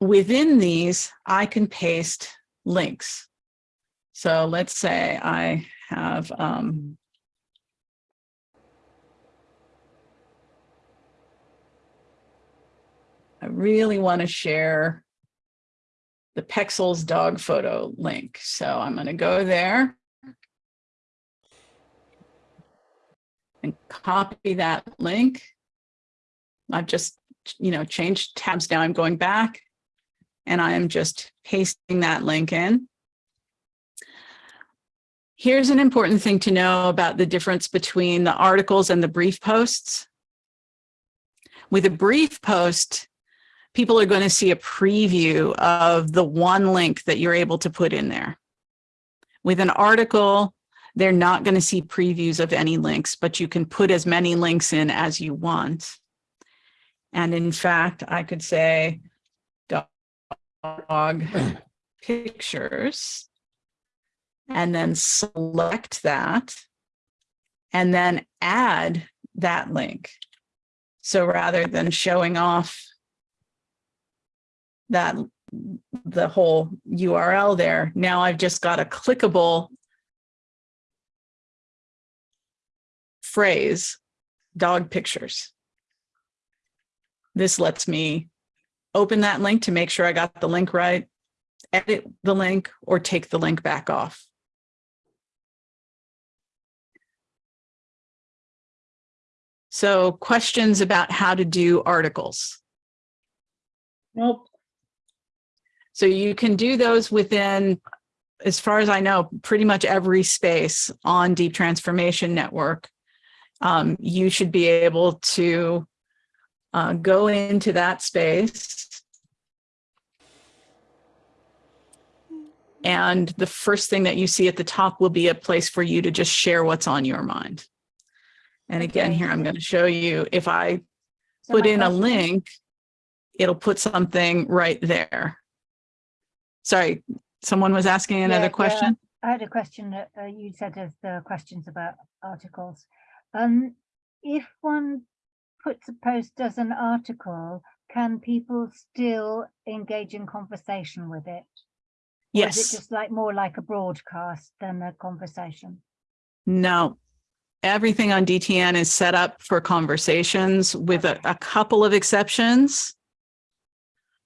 within these, I can paste links. So let's say I have um, I really want to share the Pexels dog photo link. So I'm going to go there and copy that link. I've just, you know, changed tabs now. I'm going back and I am just pasting that link in. Here's an important thing to know about the difference between the articles and the brief posts. With a brief post, people are going to see a preview of the one link that you're able to put in there. With an article, they're not going to see previews of any links, but you can put as many links in as you want. And in fact, I could say dog pictures and then select that and then add that link. So rather than showing off that the whole URL there, now I've just got a clickable phrase, dog pictures. This lets me open that link to make sure I got the link right, edit the link, or take the link back off. So questions about how to do articles. Nope. So you can do those within, as far as I know, pretty much every space on Deep Transformation Network. Um, you should be able to uh, go into that space. And the first thing that you see at the top will be a place for you to just share what's on your mind. And again, here I'm going to show you if I put in a link, it'll put something right there. Sorry, someone was asking another yeah. question? I had a question that uh, you said of the questions about articles. Um, if one puts a post as an article, can people still engage in conversation with it? Or is Yes, it just like more like a broadcast than a conversation? no. Everything on DTN is set up for conversations with a, a couple of exceptions.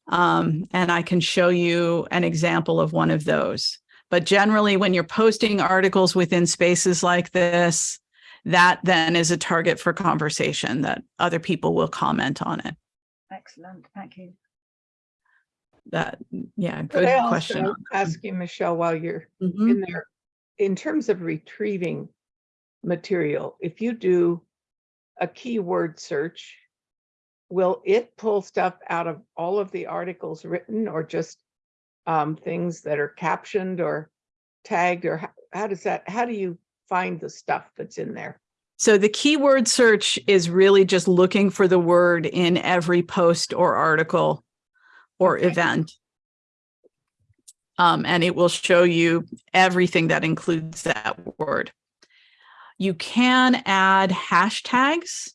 Um, and I can show you an example of one of those. But generally, when you're posting articles within spaces like this, that then is a target for conversation that other people will comment on it. Excellent, thank you. That, yeah, Could good I question. also ask you, Michelle, while you're Mhm. in there, in terms of retrieving material, if you do a keyword search, will it pull stuff out of all of the articles written or just um, things that are captioned or tagged or how, how does that, how do you find the stuff that's in there? So the keyword search is really just looking for the word in every post or article or Okay. event. Um, and it will show you everything that includes that word. You can add hashtags.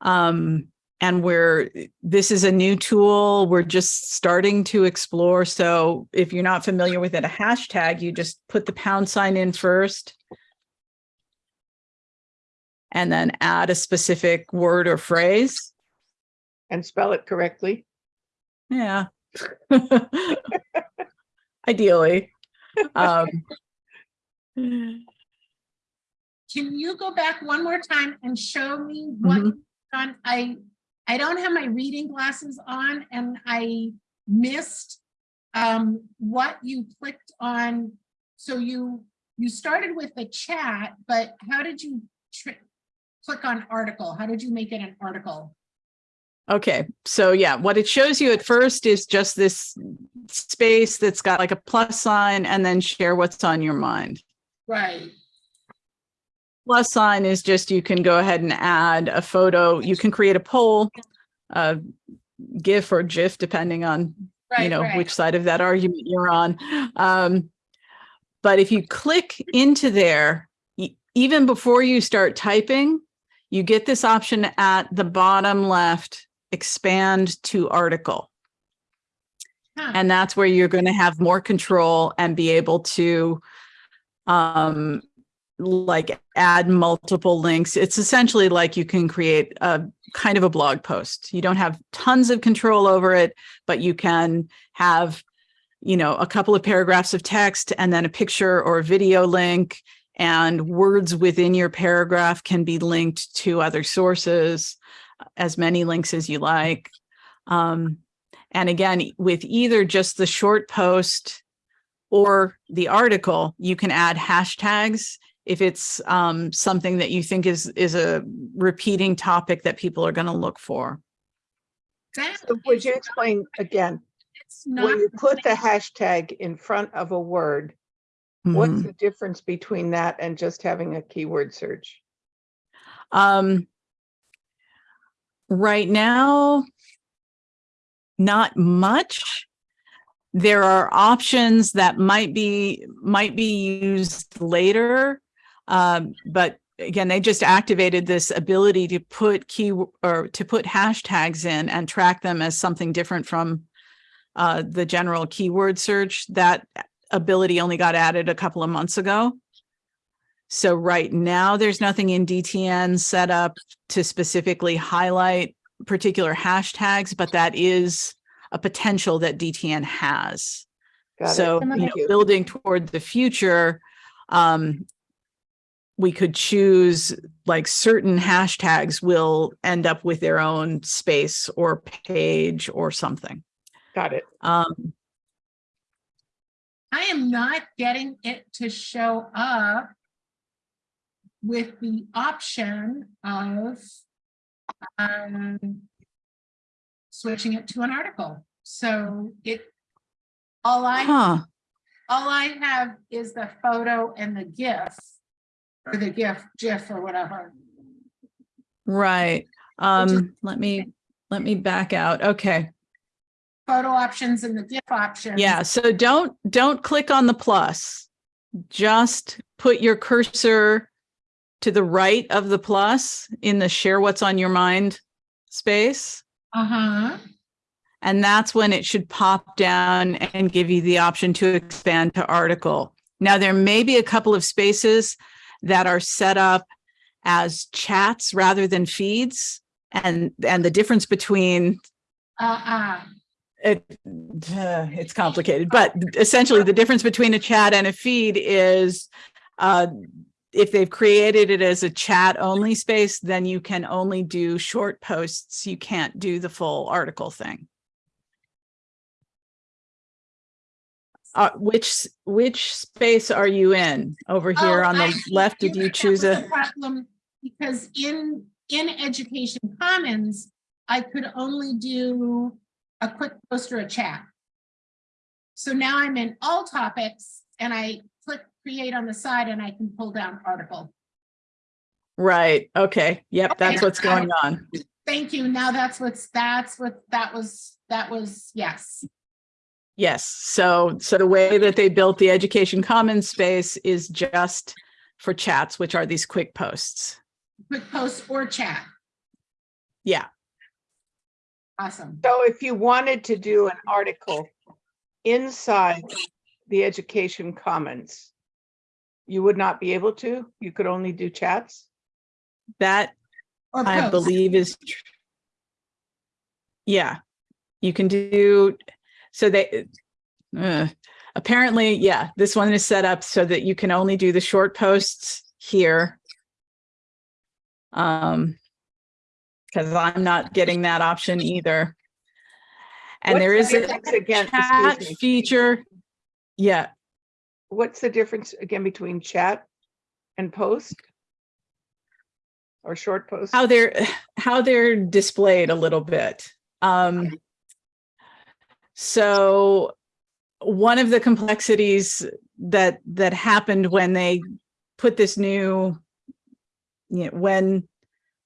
Um, and we're, this is a new tool. We're just starting to explore. So if you're not familiar with it, a hashtag, you just put the pound sign in first and then add a specific word or phrase. And spell it correctly? Yeah. Ideally. Um, Can you go back one more time and show me what Mhm. you've done? I, I don't have my reading glasses on and I missed um, what you clicked on. So you, you started with the chat, but how did you click on article? How did you make it an article? Okay, so yeah, what it shows you at first is just this space that's got like a plus sign and then share what's on your mind. Right. Plus sign is just you can go ahead and add a photo. You can create a poll, a GIF or GIF, depending on you know, right. which side of that argument you're on. Um, but if you click into there, even before you start typing, you get this option at the bottom left, expand to article. Huh. And that's where you're going to have more control and be able to um, like add multiple links. It's essentially like you can create a kind of a blog post. You don't have tons of control over it, but you can have, you know, a couple of paragraphs of text and then a picture or a video link and words within your paragraph can be linked to other sources, as many links as you like. Um, and again, with either just the short post or the article, you can add hashtags if it's um, something that you think is is a repeating topic that people are going to look for. That So would is you not- explain again, It's not. when you put the hashtag in front of a word, What's Mhm. the difference between that and just having a keyword search? Um, right now, not much. There are options that might be, might be used later. Um, but again, they just activated this ability to put key or to put hashtags in and track them as something different from uh, the general keyword search. That ability only got added a couple of months ago. So right now, there's nothing in DTN set up to specifically highlight particular hashtags, but that is a potential that DTN has. Got. So, you know, building toward the future, um, we could choose like certain hashtags will end up with their own space or page or something. Got it. Um, I am not getting it to show up with the option of um, switching it to an article. So it, all I, huh, all I have is the photo and the GIF or the GIF, GIF or whatever. right. Um, let me, let me back out. Okay. Photo options and the GIF options. Yeah, so don't, don't click on the plus. Just put your cursor to the right of the plus in the share what's on your mind space. Uh-huh. And that's when it should pop down and give you the option to expand to article. Now, there may be a couple of spaces that are set up as chats rather than feeds. And, and the difference between Uh-uh. it, uh, it's complicated, but essentially the difference between a chat and a feed is uh, if they've created it as a chat only space, then you can only do short posts. You can't do the full article thing. Uh, which, which space are you in? Over here Oh, on the see. left, did you choose a? Problem, because in, in Education Commons, I could only do a quick post or a chat. So now I'm in all topics and I click create on the side and I can pull down article. Right, okay, yep, that's Okay, what's got going on. Thank you. Now that's what's, that's what, that was, that was, yes. Yes, so, so the way that they built the Education Commons space is just for chats, which are these quick posts. Quick post or chat. Yeah, Awesome. So if you wanted to do an article inside the Education Commons, you would not be able to? You could only do chats? that Or I post. believe is. tr- Yeah, you can do, so they, uh, apparently, yeah, this one is set up so that you can only do the short posts here. Um, because I'm not getting that option either. And What's there the is a Again, chat feature. Yeah, what's the difference again between chat and post? Or short post? how they're how they're displayed a little bit. Um, so one of the complexities that that happened when they put this new, you know, when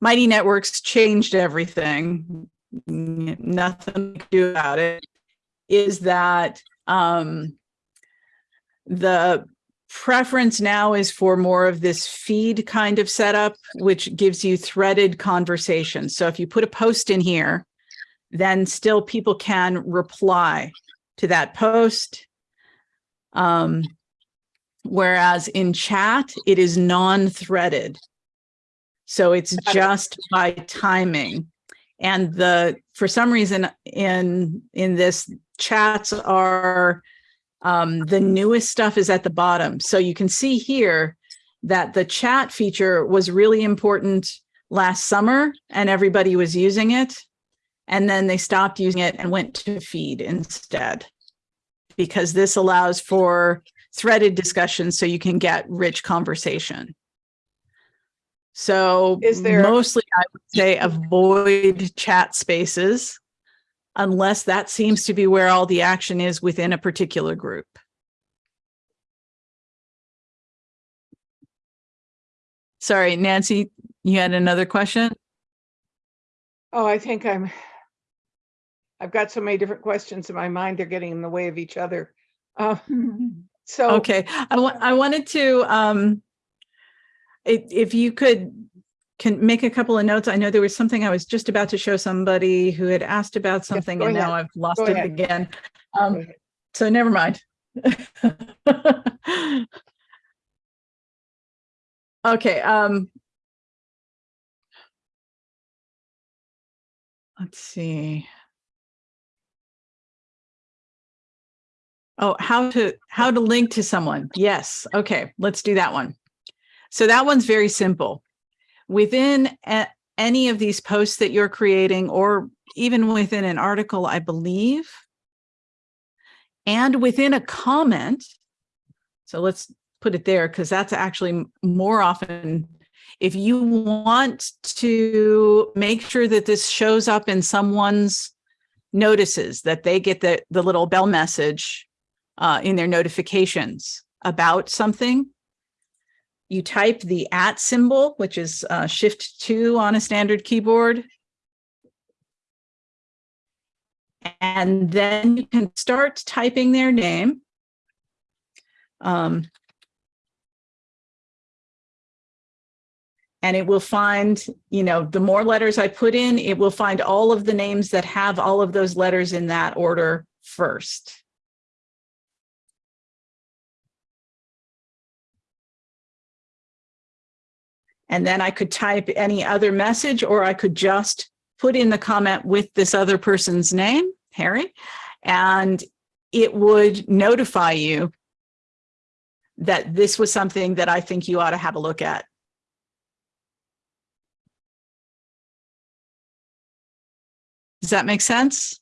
Mighty Networks changed everything, nothing to do about it, is that um, the preference now is for more of this feed kind of setup, which gives you threaded conversations. So if you put a post in here, then still people can reply to that post. Um, whereas in chat, it is non-threaded. So it's just by timing. And the, for some reason in, in this chats are um, the newest stuff is at the bottom. So you can see here that the chat feature was really important last summer and everybody was using it. And then they stopped using it and went to feed instead. Because this allows for threaded discussions so you can get rich conversation. So Is there- mostly I would say avoid chat spaces unless that seems to be where all the action is within a particular group. Sorry, Nancy, you had another question? Oh, I think I'm, I've got so many different questions in my mind, they're getting in the way of each other. Uh, So. Okay, I I wanted to, um, if, if you could, can make a couple of notes. I know there was something I was just about to show somebody who had asked about something go and now. I've lost Go it ahead. again. Um, so never mind. Okay, um. Let's see. Oh, how to, how to link to someone. Yes, okay, let's do that one. So that one's very simple. Within a- any of these posts that you're creating, or even within an article, I believe, and within a comment, so let's put it there because that's actually more often if you want to make sure that this shows up in someone's notices that they get the the little bell message uh, in their notifications about something. You type the at symbol which is uh, shift two on a standard keyboard. And then you can start typing their name. Um, and it will find, you know, the more letters I put in, it will find all of the names that have all of those letters in that order first. And then I could type any other message, or I could just put in the comment with this other person's name, Harry, and it would notify you that this was something that I think you ought to have a look at. Does that make sense?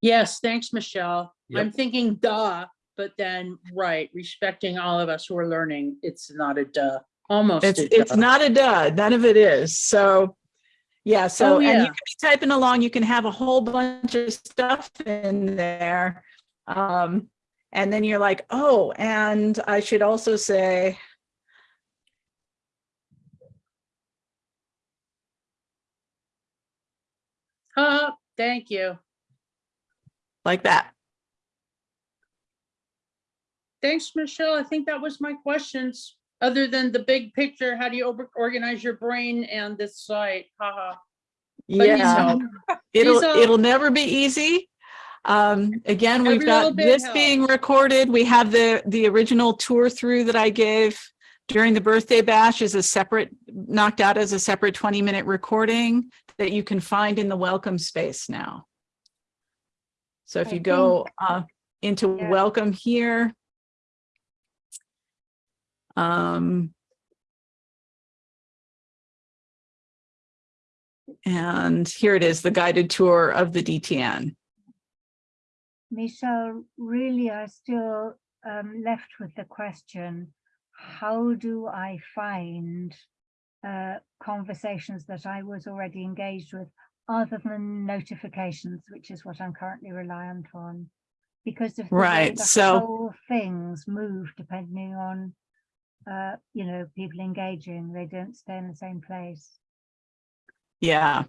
Yes, thanks, Michelle. I'm thinking duh, but then, right, respecting all of us who are learning, it's not a duh, almost It's, it's duh. not a dud, none of it is. So, yeah, so, Oh, and you can be typing along, you can have a whole bunch of stuff in there. Um, and then you're like, oh, and I should also say, Uh, thank you. like that. Thanks, Michelle. I think that was my questions. Other than the big picture, how do you organize your brain and this site? Haha. Yeah, it'll, it'll never be easy. Um, again, we've got this being recorded. We have the, the original tour through that I gave during the birthday bash is a separate, knocked out as a separate 20 minute recording that you can find in the welcome space now. So if you go uh, into Yeah. welcome here. Um, and here it is, the guided tour of the DTN. Michelle, really are still um, left with the question, how do I find uh, conversations that I was already engaged with other than notifications, which is what I'm currently reliant on? Because of the Right, so- whole things move depending on, uh, you know, people engaging, they don't stay in the same place. Yeah.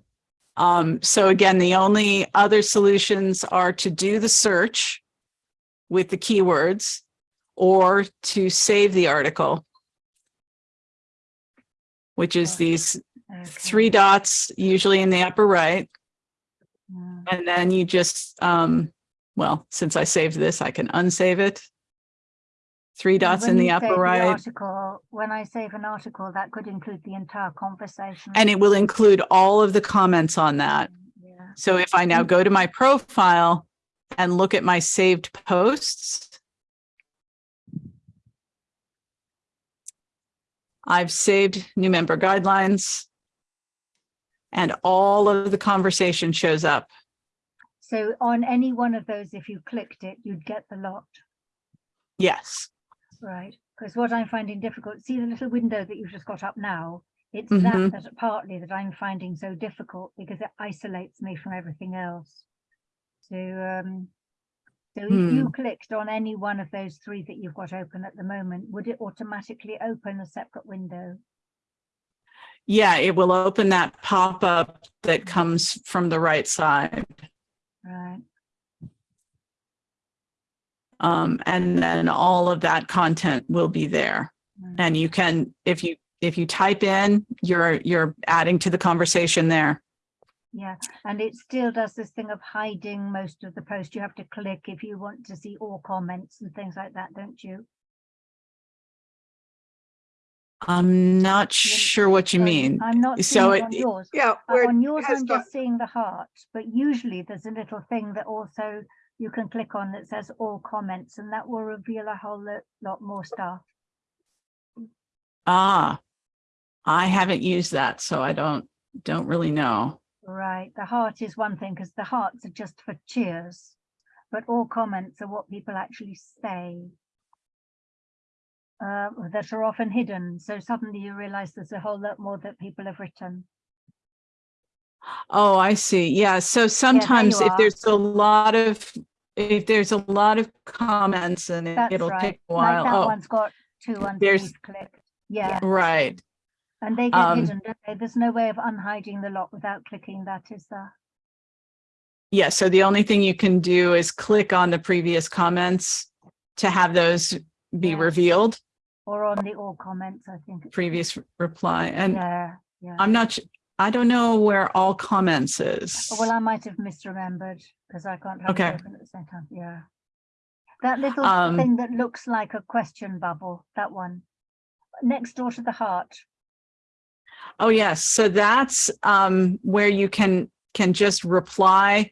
Um, so again, the only other solutions are to do the search with the keywords or to save the article, which is these Okay. three dots, usually in the upper right. Mm. And then you just, um, well, since I saved this, I can unsave it. Three dots when in the upper right, Article, when I save an article, that could include the entire conversation. and it will include all of the comments on that. Yeah. So if I now Mm. go to my profile and look at my saved posts, I've saved new member guidelines and all of the conversation shows up. So on any one of those, if you clicked it, you'd get the lot, Yes. Right? Because what I'm finding difficult, see the little window that you've just got up now? It's Mhm. that that partly that I'm finding so difficult because it isolates me from everything else. So um, So if Hmm. you clicked on any one of those three that you've got open at the moment, would it automatically open a separate window? Yeah, it will open that pop-up that comes from the right side. Right, Um, and then all of that content will be there. And you can, if you, if you type in, you're, you're adding to the conversation there. yeah, and it still does this thing of hiding most of the post. You have to click if you want to see all comments and things like that, don't you? I'm not sure what you mean. I'm not So seeing it on yours. Yeah, On yours, I'm got- just seeing the heart, but usually there's a little thing that also you can click on that says all comments and that will reveal a whole lot, more stuff. Ah, I haven't used that, so I don't, don't really know. Right, the heart is one thing because the hearts are just for cheers, but all comments are what people actually say. Uh, that are often hidden, so suddenly you realize there's a whole lot more that people have written. Oh, I see. Yeah, so sometimes if are. there's a lot of, if there's a lot of comments and it, it'll right. take a Like while. that Oh, one's got two there's- underneath clicked. Yeah, right. and they get um, hidden, don't they? There's no way of unhiding the lot without clicking that, is there? Yeah, so the only thing you can do is click on the previous comments to have those be Yeah. revealed, Or on the all comments, I think. previous reply. And Yeah, yeah. I'm not, I don't know where all comments is. Well, I might have misremembered because I can't have Okay. it open at the same time. Yeah. That little Um, thing that looks like a question bubble, that one. Next door to the heart. Oh, yes. So that's um, where you can, can just reply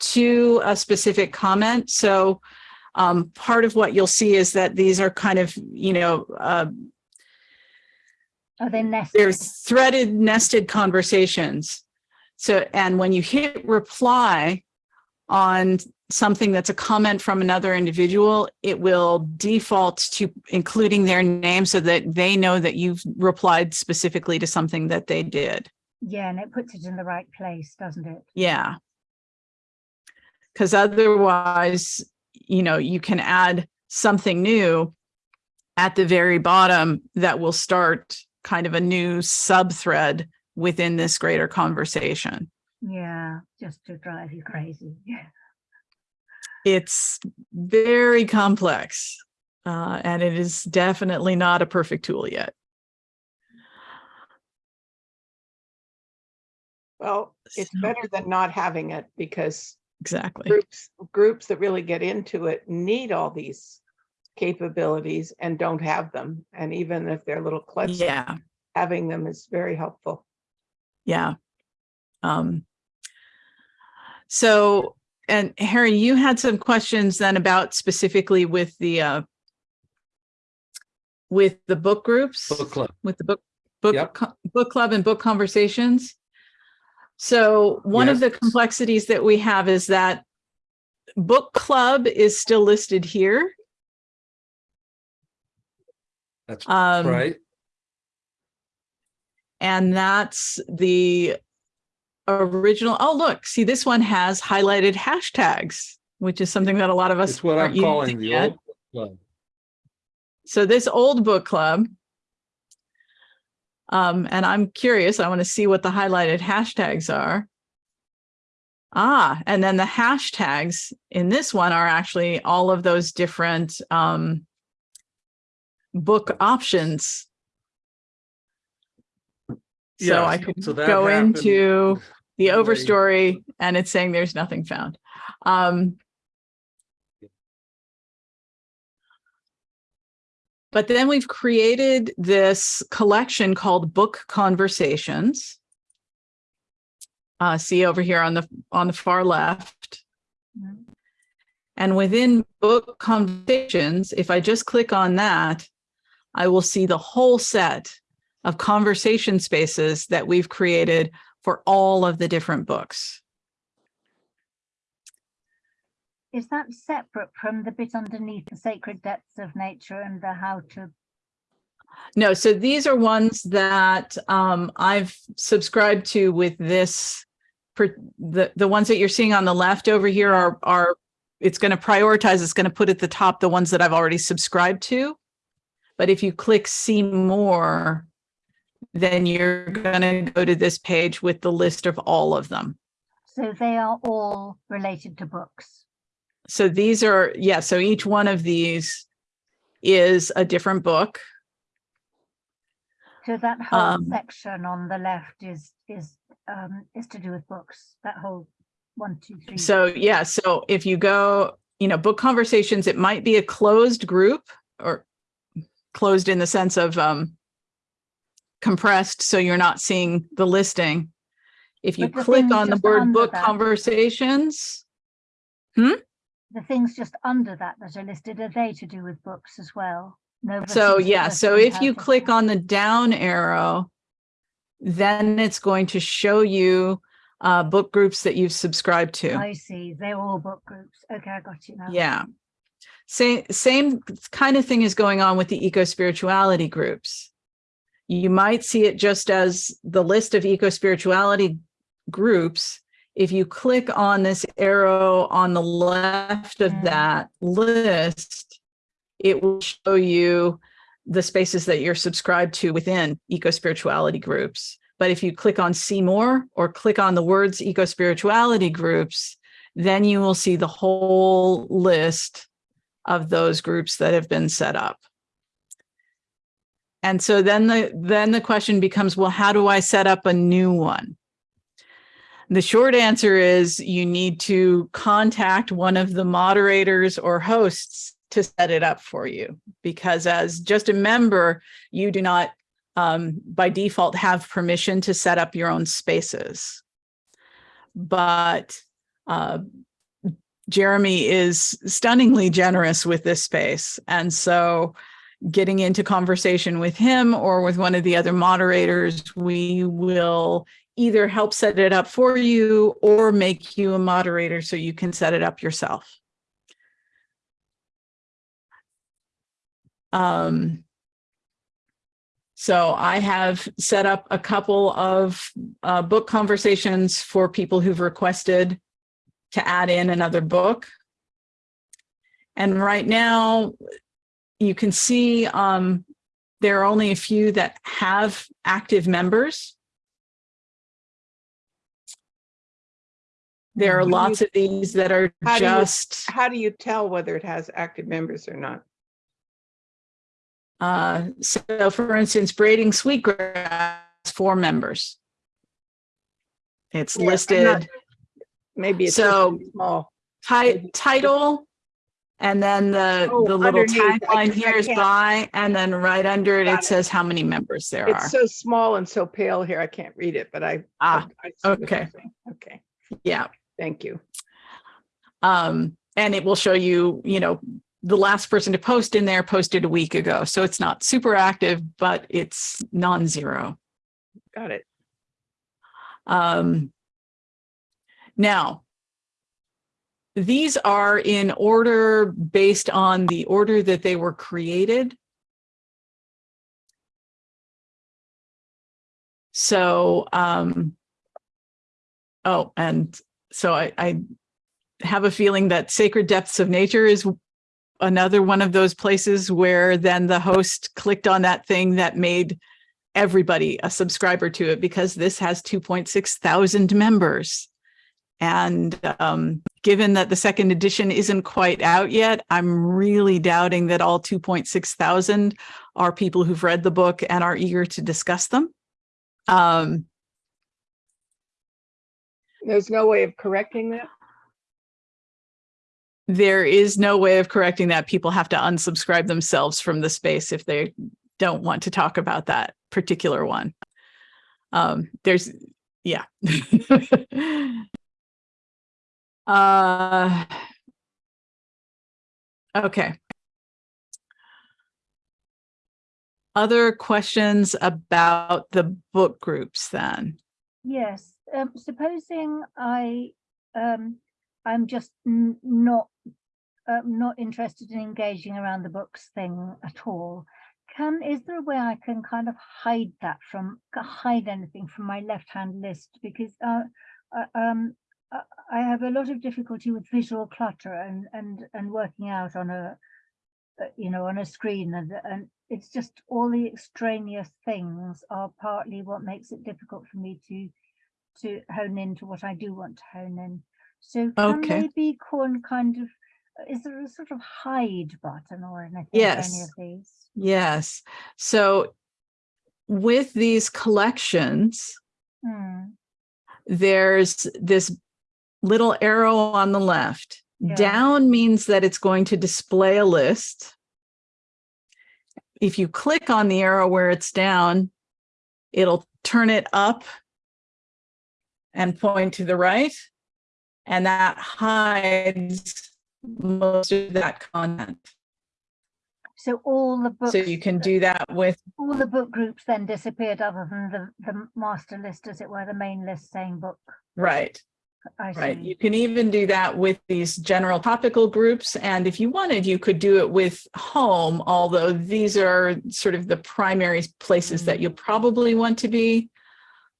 to a specific comment. So um, part of what you'll see is that these are kind of, you know, uh, Oh, they're nested. there's threaded nested conversations. So, and when you hit reply on something that's a comment from another individual, it will default to including their name so that they know that you've replied specifically to something that they did. Yeah, and it puts it in the right place, doesn't it? Yeah. Because otherwise, you know, you can add something new at the very bottom that will start kind of a new sub thread within this greater conversation. Yeah, just to drive you crazy. Yeah. It's very complex uh, and it is definitely not a perfect tool yet. Well, it's So- better than not having it because Exactly. groups, groups that really get into it need all these capabilities and don't have them. And even if they're little klutz, Yeah. having them is very helpful. Yeah. Um, so, and Harry, you had some questions then about specifically with the, uh, with the book groups, Book club. with the book, book, Yep. book club and book conversations. So one of the complexities that we have is that book club is still listed here. That's Um, right. And that's the original. Oh, look, see, this one has highlighted hashtags, which is something that a lot of us It's what I'm calling the yet. old book club. So this old book club. Um, and I'm curious, I want to see what the highlighted hashtags are. Ah, and then the hashtags in this one are actually all of those different um, book options. So I could so that go happened into the overstory and it's saying there's nothing found. Um, but then we've created this collection called Book Conversations. Uh, see over here on the on the far left. And within Book Conversations, if I just click on that, I will see the whole set of conversation spaces that we've created for all of the different books. Is that separate from the bit underneath the sacred depths of nature and the how to? No, so these are ones that um, I've subscribed to with this. The, the ones that you're seeing on the left over here are, are it's going to prioritize, it's going to put at the top the ones that I've already subscribed to. But if you click see more, then you're going to go to this page with the list of all of them. So they are all related to books. So these are, yeah, so each one of these is a different book. So that whole Um, section on the left is, is, um, is to do with books, that whole one, two, three. So yeah, so if you go, you know, book conversations, it might be a closed group or closed in the sense of um compressed, so you're not seeing the listing. If you the click on the word book that- conversations, The things just under that that are listed, are they to do with books as well? Nova so yeah, so if you click on the down arrow, then it's going to show you uh book groups that you've subscribed to. I see, they're all book groups. Okay, I got you now. Yeah. Same, same kind of thing is going on with the eco spirituality groups. You might see it just as the list of eco spirituality groups. If you click on this arrow on the left of Mm. that list, it will show you the spaces that you're subscribed to within eco spirituality groups. But if you click on see more or click on the words eco spirituality groups, then you will see the whole list of those groups that have been set up. And so then the then the question becomes, well, how do I set up a new one? The short answer is you need to contact one of the moderators or hosts to set it up for you because as just a member, you do not um, by default have permission to set up your own spaces. But uh, Jeremy is stunningly generous with this space. And so getting into conversation with him or with one of the other moderators, we will either help set it up for you or make you a moderator so you can set it up yourself. Um, so I have set up a couple of uh, book conversations for people who've requested to add in another book. And right now, you can see um, there are only a few that have active members. There are you- lots of these that are How do you- just, How do you tell whether it has active members or not? uh, so for instance, Braiding Sweetgrass, four members. It's Yeah, I'm not- listed. Maybe it's So- small. Ti- title, and then the, Oh, the little tagline here is by, and then right under it, it it. says how many members there are. It's so small and so pale here, I can't read it, but I. Ah, I- I see what you're okay. Okay, Yeah. thank you. Um, and it will show you, you know, the last person to post in there posted a week ago. So it's not super active, but it's non-zero. Got it. Um, now, these are in order based on the order that they were created. So, um, oh, and so I, I have a feeling that Sacred Depths of Nature is another one of those places where then the host clicked on that thing that made everybody a subscriber to it because this has 2.6 thousand members. And um, given that the second edition isn't quite out yet, I'm really doubting that all 2.6 thousand are people who've read the book and are eager to discuss them. Um, There's no way of correcting that? there is no way of correcting that. People have to unsubscribe themselves from the space if they don't want to talk about that particular one. Um, there's, yeah. uh, okay. Other questions about the book groups then? Yes, um, supposing I, um, I'm just not, um, not interested in engaging around the books thing at all. Can, is there a way I can kind of hide that from, hide anything from my left-hand list? Because, uh, uh, um, I- have a lot of difficulty with visual clutter and, and, and working out on a, uh, you know, on a screen and, and it's just all the extraneous things are partly what makes it difficult for me to, to hone into what I do want to hone in. So can Okay. they be called kind of, is there a sort of hide button or anything for any Yes. of these? Yes. So with these collections, Hmm, there's this little arrow on the left. Yeah. Down means that it's going to display a list. If you click on the arrow where it's down, it'll turn it up and point to the right. And that hides most of that content. So all the books. So you can do that with all the book groups then disappeared other than the, the master list, as it were, the main list saying book. Right. I Right. You can even do that with these general topical groups. And if you wanted, you could do it with home, although these are sort of the primary places that you'll mm-hmm. probably want to be.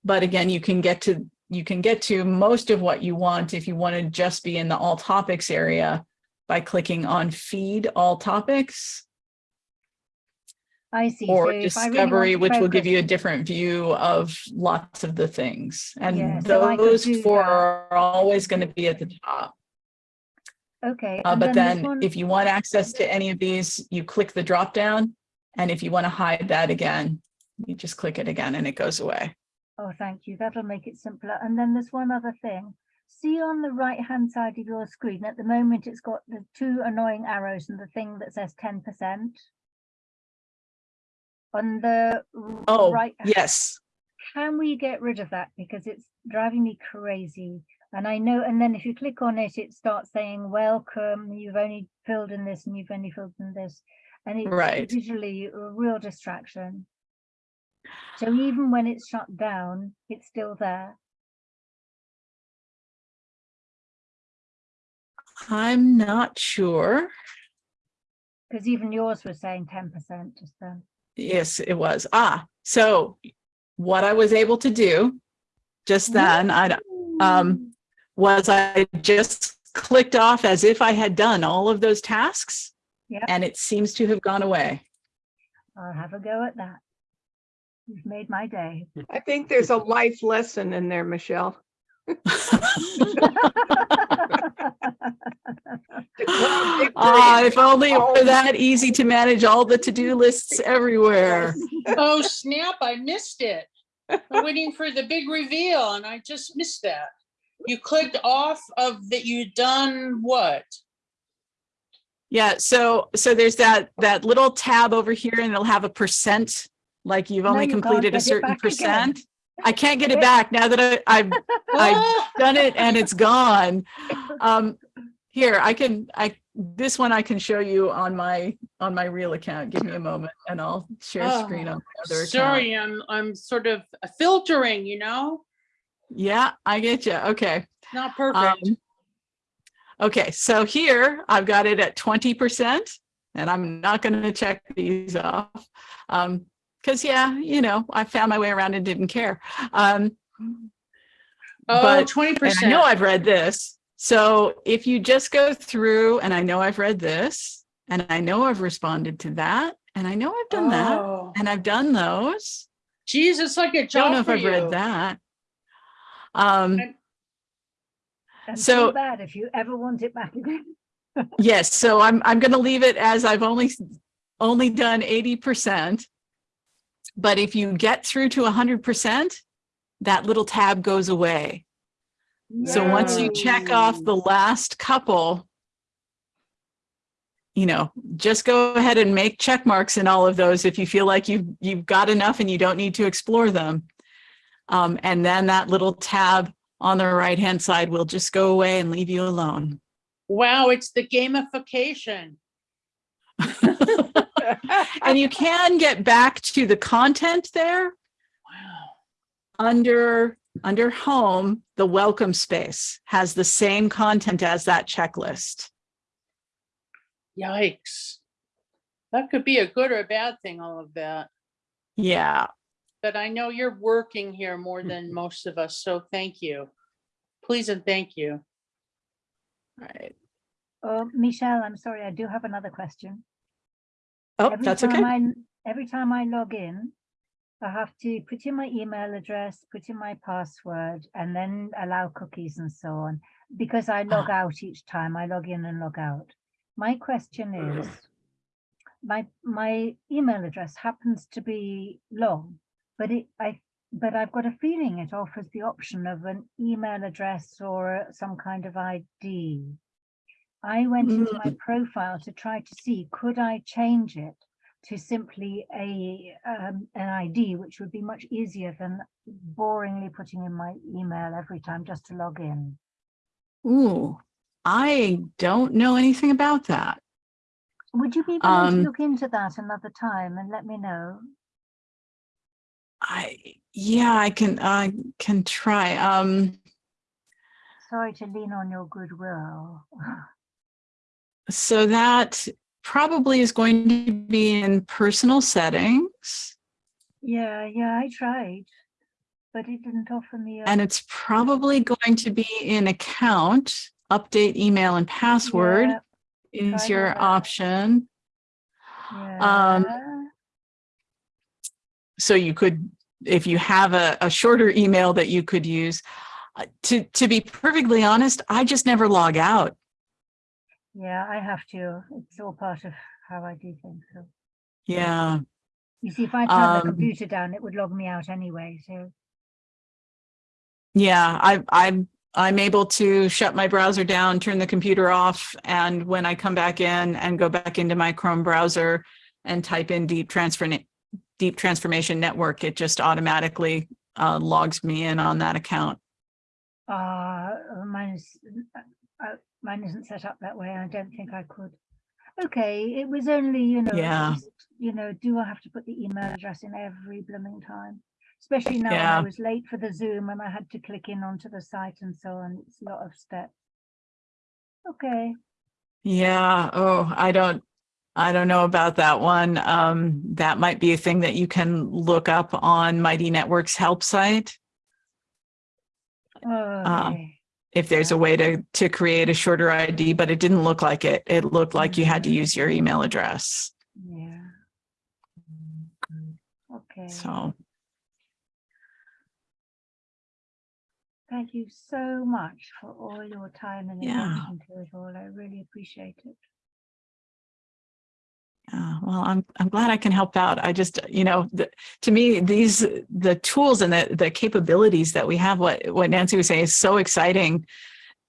But again, you can get to you can get to most of what you want if you want to just be in the all topics area by clicking on feed all topics I see. Or if I really discovery, which will give you a different view of lots of the things. Yeah, And so those four that. are always going to be at the top. Okay. Uh, but this then one- if you want access to any of these, you click the drop down. And if you want to hide that again, you just click it again and it goes away. Oh, thank you. That'll make it simpler. And then there's one other thing. See on the right hand side of your screen, at the moment, it's got the two annoying arrows and the thing that says ten percent. On the Oh, right. yes. can we get rid of that because it's driving me crazy and i know and then if you click on it it starts saying welcome you've only filled in this and you've only filled in this and it's Right. visually a real distraction so even when it's shut down it's still there I'm not sure. because even yours was saying 10 percent just then Yes, it was. Ah, so what I was able to do just then, I, um, was I just clicked off as if I had done all of those tasks. Yeah. And it seems to have gone away. i'll have a go at that you've made my day I think there's a life lesson in there, Michelle. Declare. Ah, if only it were that easy to manage all the to-do lists everywhere. Oh, snap, I missed it. I'm waiting for the big reveal and I just missed that. You clicked off of that you'd done what? Yeah, so, so there's that, that little tab over here and it'll have a percent, like you've No, only you completed a certain percent. again. I can't get it back now that I, I've I've done it and it's gone. Um, here, I can, I, this one I can show you on my, on my real account. Give me a moment and I'll share Oh, screen on my other account. Sorry, I'm, I'm sort of filtering, you know, Yeah, I get you. Okay. not perfect. Um, Okay, so here I've got it at twenty percent and I'm not going to check these off. Um, cause yeah, you know, I found my way around and didn't care. Um, Oh, but- twenty and I percent. know I've read this. So if you just go through and I know I've read this and I know I've responded to that and I know I've done that Oh, and I've done those. geez, it's like a Don't know if I've read that. Um, And- and So- bad if you ever want it back again Yes, so I'm, I'm gonna leave it as I've only, only done eighty percent. But if you get through to hundred percent, that little tab goes away. So once you check off the last couple, you know, just go ahead and make check marks in all of those if you feel like you've, you've got enough and you don't need to explore them. Um, and then that little tab on the right-hand side will just go away and leave you alone. Wow, it's the gamification. And you can get back to the content there Wow. under, under home, the welcome space has the same content as that checklist. Yikes. That could be a good or a bad thing, all of that. Yeah, But I know you're working here more than mm-hmm. most of us, so thank you. Please and thank you. Right. Oh, Michelle, I'm sorry, I do have another question. Oh, Every that's time okay. I- Every time I log in, I have to put in my email address, put in my password, and then allow cookies and so on. Because I log Ah. out each time, I log in and log out. My question is, my, my email address happens to be long, but it, I, but I've got a feeling it offers the option of an email address or some kind of ID. I went into my profile to try to see, could I change it to simply a, um, an ID, which would be much easier than boringly putting in my email every time just to log in. Ooh, I don't know anything about that. Would you be willing Um, to look into that another time and let me know? I, yeah, I can, I can try. Um, Sorry to lean on your goodwill. so that probably is going to be in personal settings Yeah, yeah, I tried, but it didn't offer me. a- and it's probably going to be in account, update email and password Yeah, is your that. option. Yeah. so you could, if you have a, a shorter email that you could use. Uh, To, to be perfectly honest, I just never log out. Yeah, I have to. It's all part of how I do things. So Yeah, you see, if I turn the Um, computer down, it would log me out anyway. So yeah, I, I'm, I'm able to shut my browser down, turn the computer off, and when I come back in and go back into my Chrome browser and type in deep transfer, deep transformation network, it just automatically uh, logs me in on that account. uh, mine is uh, mine isn't set up that way. I don't think I could. Okay, it was only you know, Yeah. just, you know, do I have to put the email address in every blooming time? Especially now when I was late for the Zoom and I had to click in onto the site and so on. It's a lot of steps. Okay. Yeah, oh, I don't, I don't know about that one. Um, that might be a thing that you can look up on Mighty Networks help site. Okay. If there's a way to, to create a shorter ID, but it didn't look like it. It looked like you had to use your email address. Yeah. Okay. So, Thank you so much for all your time and Yeah. attention to it all. I really appreciate it. Yeah, well, I'm, I'm glad I can help out. I just, you know, the, to me, these, the tools and the, the capabilities that we have, what, what Nancy was saying is so exciting.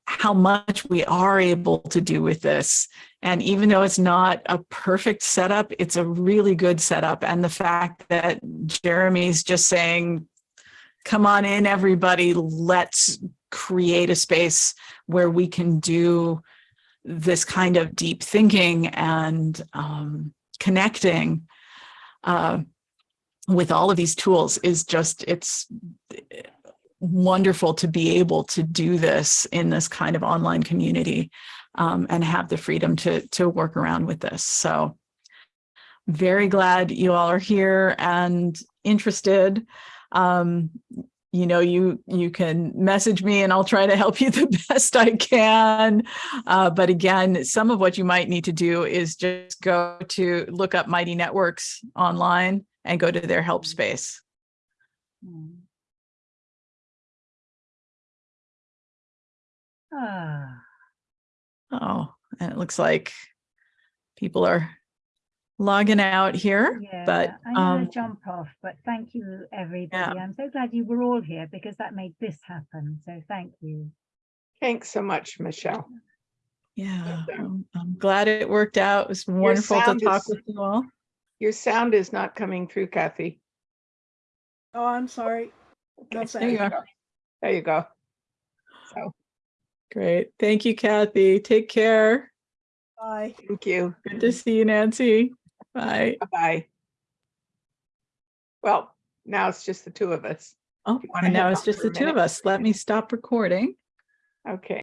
How much we are able to do with this. And even though it's not a perfect setup, it's a really good setup. And the fact that Jeremy's just saying, come on in, everybody, let's create a space where we can do this kind of deep thinking and um, connecting uh, with all of these tools is just, it's wonderful to be able to do this in this kind of online community um, and have the freedom to, to work around with this. So very glad you all are here and interested. Um, you know, you you can message me and I'll try to help you the best I can. Uh, but again, some of what you might need to do is just go to look up Mighty Networks online and go to their help space. Hmm. Ah, Oh, and it looks like people are logging out here, yeah, but I'm gonna um, jump off, but thank you, everybody. I'm so glad you were all here because that made this happen. So thank you. Thanks so much, Michelle. yeah, I'm, I'm glad it worked out. It was wonderful to talk is- with you all. Your sound is not coming through, Kathy. Oh, I'm sorry. No There you sound. are. There you go. So, Great. Thank you, Kathy. Take care. Bye. thank you. Good to see you, Nancy. Bye. Bye-bye. Well, now it's just the two of us. Oh, and now it's just the two of us. Let me stop recording. Okay.